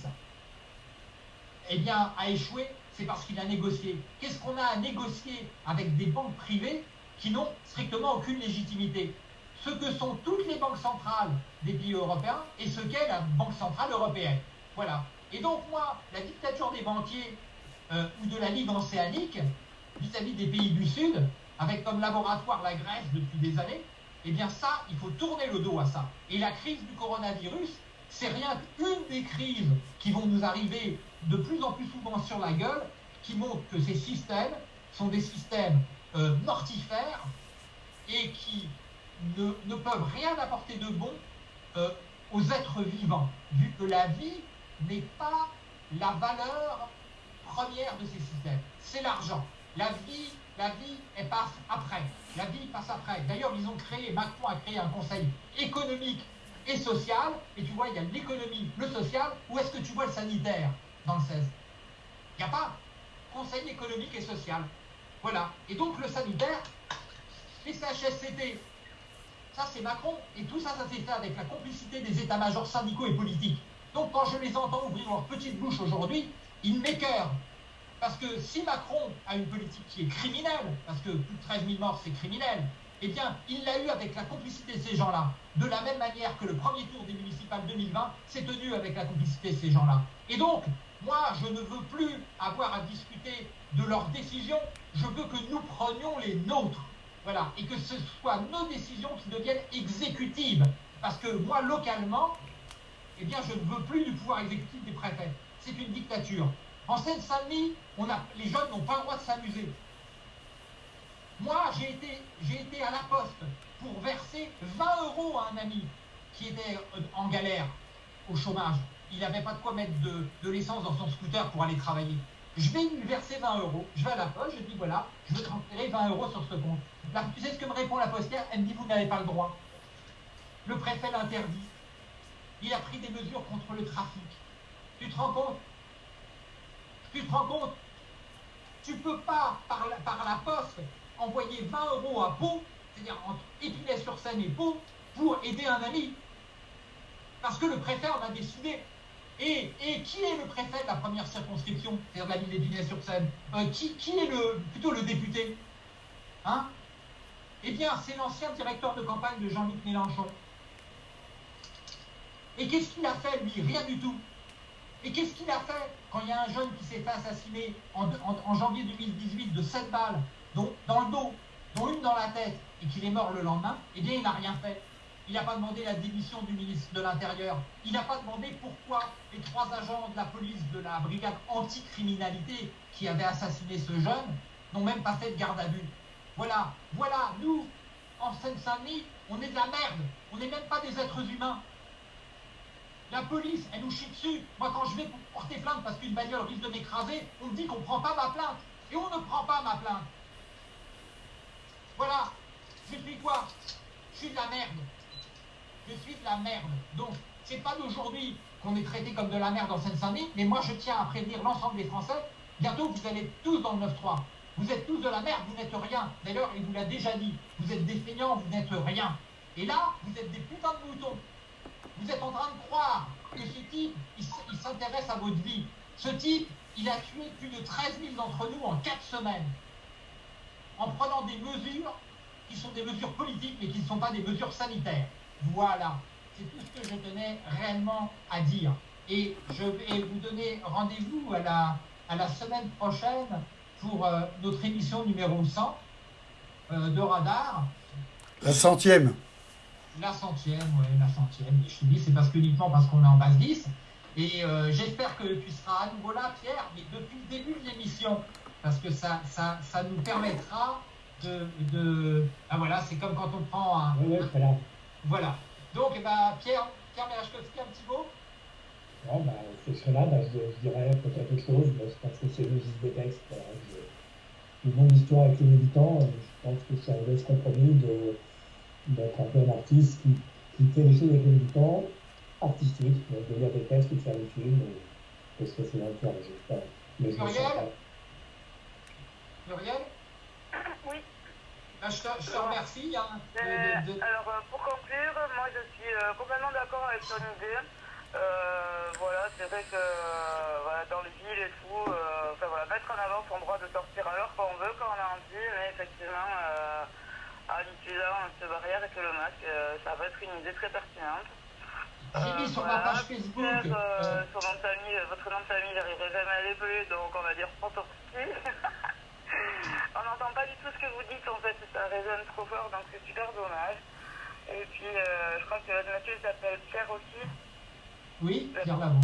eh bien, a échoué, c'est parce qu'il a négocié. Qu'est-ce qu'on a à négocier avec des banques privées qui n'ont strictement aucune légitimité? Ce que sont toutes les banques centrales des pays européens et ce qu'est la Banque centrale européenne. Voilà. Et donc moi, la dictature des banquiers euh, ou de la Ligue océanique vis-à-vis des pays du Sud, avec comme laboratoire la Grèce depuis des années, eh bien ça, il faut tourner le dos à ça. Et la crise du coronavirus, c'est rien qu'une des crises qui vont nous arriver de plus en plus souvent sur la gueule, qui montre que ces systèmes sont des systèmes euh, mortifères et qui ne, peuvent rien apporter de bon euh, aux êtres vivants, vu que la vie n'est pas la valeur première de ces systèmes. C'est l'argent. La vie, la vie, elle passe après. La vie passe après. D'ailleurs, ils ont créé, Macron a créé un conseil économique et social. Et tu vois, il y a l'économie, le social. Où est-ce que tu vois le sanitaire dans le 16 Il n'y a pas. Conseil économique et social. Voilà. Et donc, le sanitaire, les CHSCT, ça, c'est Macron. Et tout ça, ça s'est fait avec la complicité des états-majors syndicaux et politiques. Donc, quand je les entends ouvrir leur petite bouche aujourd'hui, m'écœurent. Parce que si Macron a une politique qui est criminelle, parce que plus de 13 000 morts, c'est criminel, eh bien, il l'a eu avec la complicité de ces gens-là. De la même manière que le premier tour des municipales 2020 s'est tenu avec la complicité de ces gens-là. Et donc, moi, je ne veux plus avoir à discuter de leurs décisions, je veux que nous prenions les nôtres. Voilà, et que ce soit nos décisions qui deviennent exécutives. Parce que moi, localement, eh bien, je ne veux plus du pouvoir exécutif des préfets. C'est une dictature. En Seine-Saint-Denis, les jeunes n'ont pas le droit de s'amuser. Moi, j'ai été, à la poste pour verser 20 euros à un ami qui était euh, en galère au chômage. Il n'avait pas de quoi mettre de, l'essence dans son scooter pour aller travailler. Je vais lui verser 20 euros. Je vais à la poste, je dis voilà, je veux transférer 20 euros sur ce compte tu sais ce que me répond la postière? Elle me dit, vous n'avez pas le droit. Le préfet l'interdit. Il a pris des mesures contre le trafic. Tu te rends compte? Tu te rends compte? Tu peux pas, par la, par la poste, envoyer 20 euros à Pau, c'est-à-dire entre Épinay-sur-Seine et Pau, pour aider un ami. Parce que le préfet en a décidé. Et, et, qui est le préfet de la première circonscription, c'est-à-dire la ville d'Épinay-sur-Seine euh, qui, qui, est le, plutôt le député? Hein? Eh bien, c'est l'ancien directeur de campagne de Jean-Luc Mélenchon. Et qu'est-ce qu'il a fait, lui? Rien du tout. Et qu'est-ce qu'il a fait quand il y a un jeune qui s'est fait assassiner en, janvier 2018 de 7 balles, dont, dans le dos, dont une dans la tête, et qu'il est mort le lendemain? Eh bien, il n'a rien fait. Il n'a pas demandé la démission du ministre de l'Intérieur. Il n'a pas demandé pourquoi les trois agents de la police de la brigade anticriminalité qui avaient assassiné ce jeune n'ont même pas fait de garde à vue. Voilà, voilà, nous, en Seine-Saint-Denis, on est de la merde. On n'est même pas des êtres humains. La police, elle nous chie dessus. Moi, quand je vais porter plainte parce qu'une bagnole risque de m'écraser, on me dit qu'on ne prend pas ma plainte. Et on ne prend pas ma plainte. Voilà. Je suis quoi? Je suis de la merde. Je suis de la merde. Donc, c'est pas d'aujourd'hui qu'on est traité comme de la merde en Seine-Saint-Denis, mais moi, je tiens à prévenir l'ensemble des Français. Bientôt, vous allez tous dans le 9-3. Vous êtes tous de la merde, vous n'êtes rien. D'ailleurs, il vous l'a déjà dit. Vous êtes des feignants, vous n'êtes rien. Et là, vous êtes des putains de moutons. Vous êtes en train de croire que ce type, il s'intéresse à votre vie. Ce type, il a tué plus de 13 000 d'entre nous en 4 semaines. En prenant des mesures qui sont des mesures politiques, mais qui ne sont pas des mesures sanitaires. Voilà. C'est tout ce que je tenais réellement à dire. Et je vais vous donner rendez-vous à la, à la semaine prochaine pour euh, notre émission numéro 100 euh, de Radar. La centième la centième, ouais, la centième. Et je te dis, c'est parce que uniquement parce qu'on est en base 10. Et euh, j'espère que tu seras à nouveau là, Pierre, mais depuis le début de l'émission, parce que ça, ça, ça nous permettra de, de... Ah voilà, c'est comme quand on prend un... Oui, oui, là. Voilà. Donc, eh ben, Pierre, Pierre Merachkowski, un petit mot? Non, bah, c'est cela, bah, je, je, dirais peut-être quelque chose, mais je pense que c'est le des textes. Une longue histoire avec les militants, je pense que c'est un laisse compromis de d'être un peu un artiste qui, qui fait les choses avec le temps artistique, donc de lire des textes, de faire des films, parce que c'est un peu un jeu. Mais Muriel Muriel Oui. Bah, je, te, je, te, remercie. Hein, de, de, de... Alors, euh, pour conclure, moi je suis euh, complètement d'accord avec ton idée. Euh, voilà, c'est vrai que euh, voilà, dans les villes et tout, euh, enfin, voilà, mettre en avant son droit de sortir à l'heure quand on veut, quand on a envie, mais effectivement, en utilisant cette barrière et que le masque, euh, ça va être une idée très pertinente. J'ai mis sur ma page Facebook. Euh, nom de famille, votre nom de famille, j'arriverai jamais à l'épeler, donc on va dire Protorski. on n'entend pas du tout ce que vous dites, en fait, ça résonne trop fort, donc c'est super dommage. Et puis, euh, je crois que votre monsieur s'appelle Pierre aussi. Oui, Pierre Lavaux.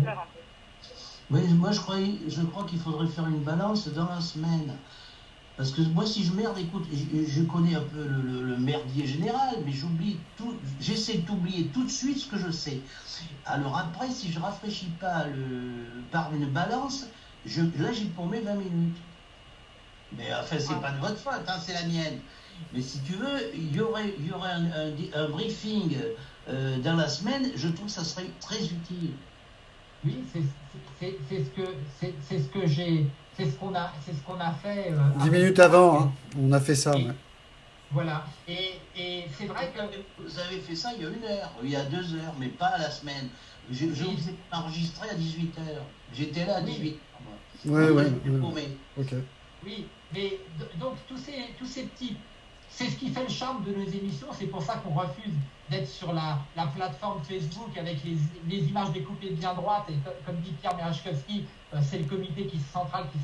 Oui, moi je crois, je crois qu'il faudrait faire une balance dans la semaine. Parce que moi, si je merde, écoute, je, je connais un peu le, le, le merdier général, mais j'oublie tout, j'essaie d'oublier tout de suite ce que je sais. Alors après, si je rafraîchis pas le, par une balance, je, là, j'ai paumé 20 minutes. Mais enfin, c'est pas de votre faute, hein, c'est la mienne. Mais si tu veux, il y aurait, il y aurait un, un, un briefing euh, dans la semaine, je trouve que ça serait très utile. Oui, c'est ce que, c'est ce que j'ai c'est ce qu'on a, c'est ce qu'on a fait. Euh, Dix minutes avant, hein, on a fait ça. Et, ouais. Voilà. Et, et c'est vrai que vous avez fait ça il y a une heure, il y a deux heures, mais pas à la semaine. Je, je vous ai enregistré à 18 heures. J'étais là à 18 heures. Moi. Ouais, ouais. ouais. Ok. Oui, mais donc tous ces, tous ces petits, c'est ce qui fait le charme de nos émissions. C'est pour ça qu'on refuse d'être sur la, la, plateforme Facebook avec les, les, images découpées bien droites. Et comme dit Pierre Merachkowski, c'est le comité central qui,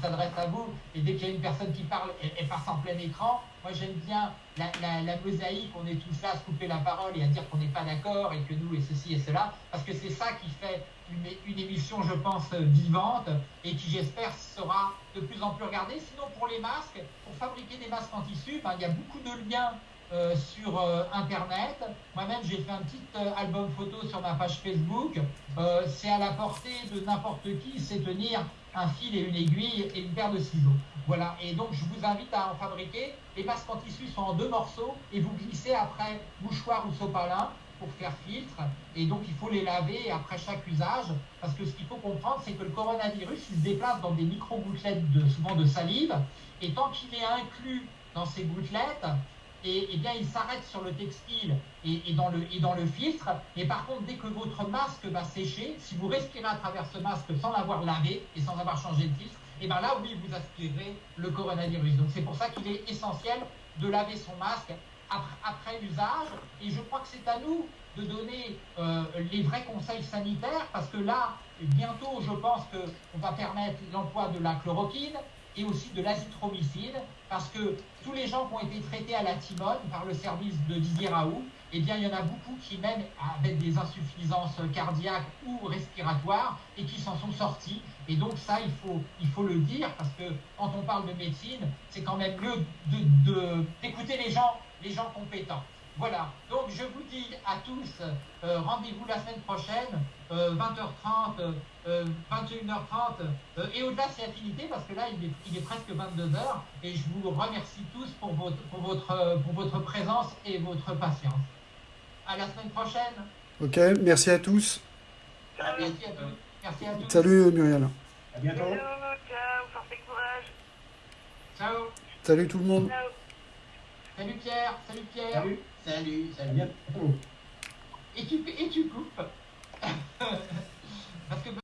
s'adresse à vous. Et dès qu'il y a une personne qui parle, elle, passe en plein écran. Moi, j'aime bien la, mosaïque. On est tous là à se couper la parole et à dire qu'on n'est pas d'accord et que nous et ceci et cela. Parce que c'est ça qui fait une, émission, je pense, vivante et qui, j'espère, sera de plus en plus regardée. Sinon, pour les masques, pour fabriquer des masques en tissu, il y a beaucoup de liens euh, sur euh, Internet. Moi-même, j'ai fait un petit euh, album photo sur ma page Facebook. c'est à la portée de n'importe qui, c'est tenir un fil et une aiguille et une paire de ciseaux. Voilà, et donc je vous invite à en fabriquer. Les masques en tissu sont en deux morceaux et vous glissez après mouchoir ou sopalin pour faire filtre. Et donc il faut les laver après chaque usage parce que ce qu'il faut comprendre, c'est que le coronavirus, il se déplace dans des micro-gouttelettes, de, souvent de salive. Et tant qu'il est inclus dans ces gouttelettes, et, eh bien, il s'arrête sur le textile et, dans le, filtre. Et par contre, dès que votre masque va sécher, si vous respirez à travers ce masque sans l'avoir lavé et sans avoir changé de filtre, et bien là, oui, vous aspirez le coronavirus. Donc c'est pour ça qu'il est essentiel de laver son masque après, après l'usage. Et je crois que c'est à nous de donner euh, les vrais conseils sanitaires, parce que là, bientôt, je pense qu'on va permettre l'emploi de la chloroquine, et aussi de l'azithromycine, parce que tous les gens qui ont été traités à la timone par le service de Didier Raoult, eh bien, il y en a beaucoup qui, même avec des insuffisances cardiaques ou respiratoires, et qui s'en sont sortis. Et donc, ça, il faut, le dire, parce que quand on parle de médecine, c'est quand même mieux d'écouter les gens compétents. Voilà, donc je vous dis à tous, euh, rendez-vous la semaine prochaine, 20h30, 21h30, et au-delà c'est affinité parce que là il est, il est, presque 22h, et je vous remercie tous pour votre, pour, votre, pour votre présence et votre patience. À la semaine prochaine. Ok, merci à tous. Merci à tous. Merci à tous. Salut Muriel. À bientôt. ciao, force courage. Ciao. Salut tout le monde. Ciao. Salut Pierre, salut Pierre. Salut. Salut, À salut. Et tu, et tu coupes. Parce que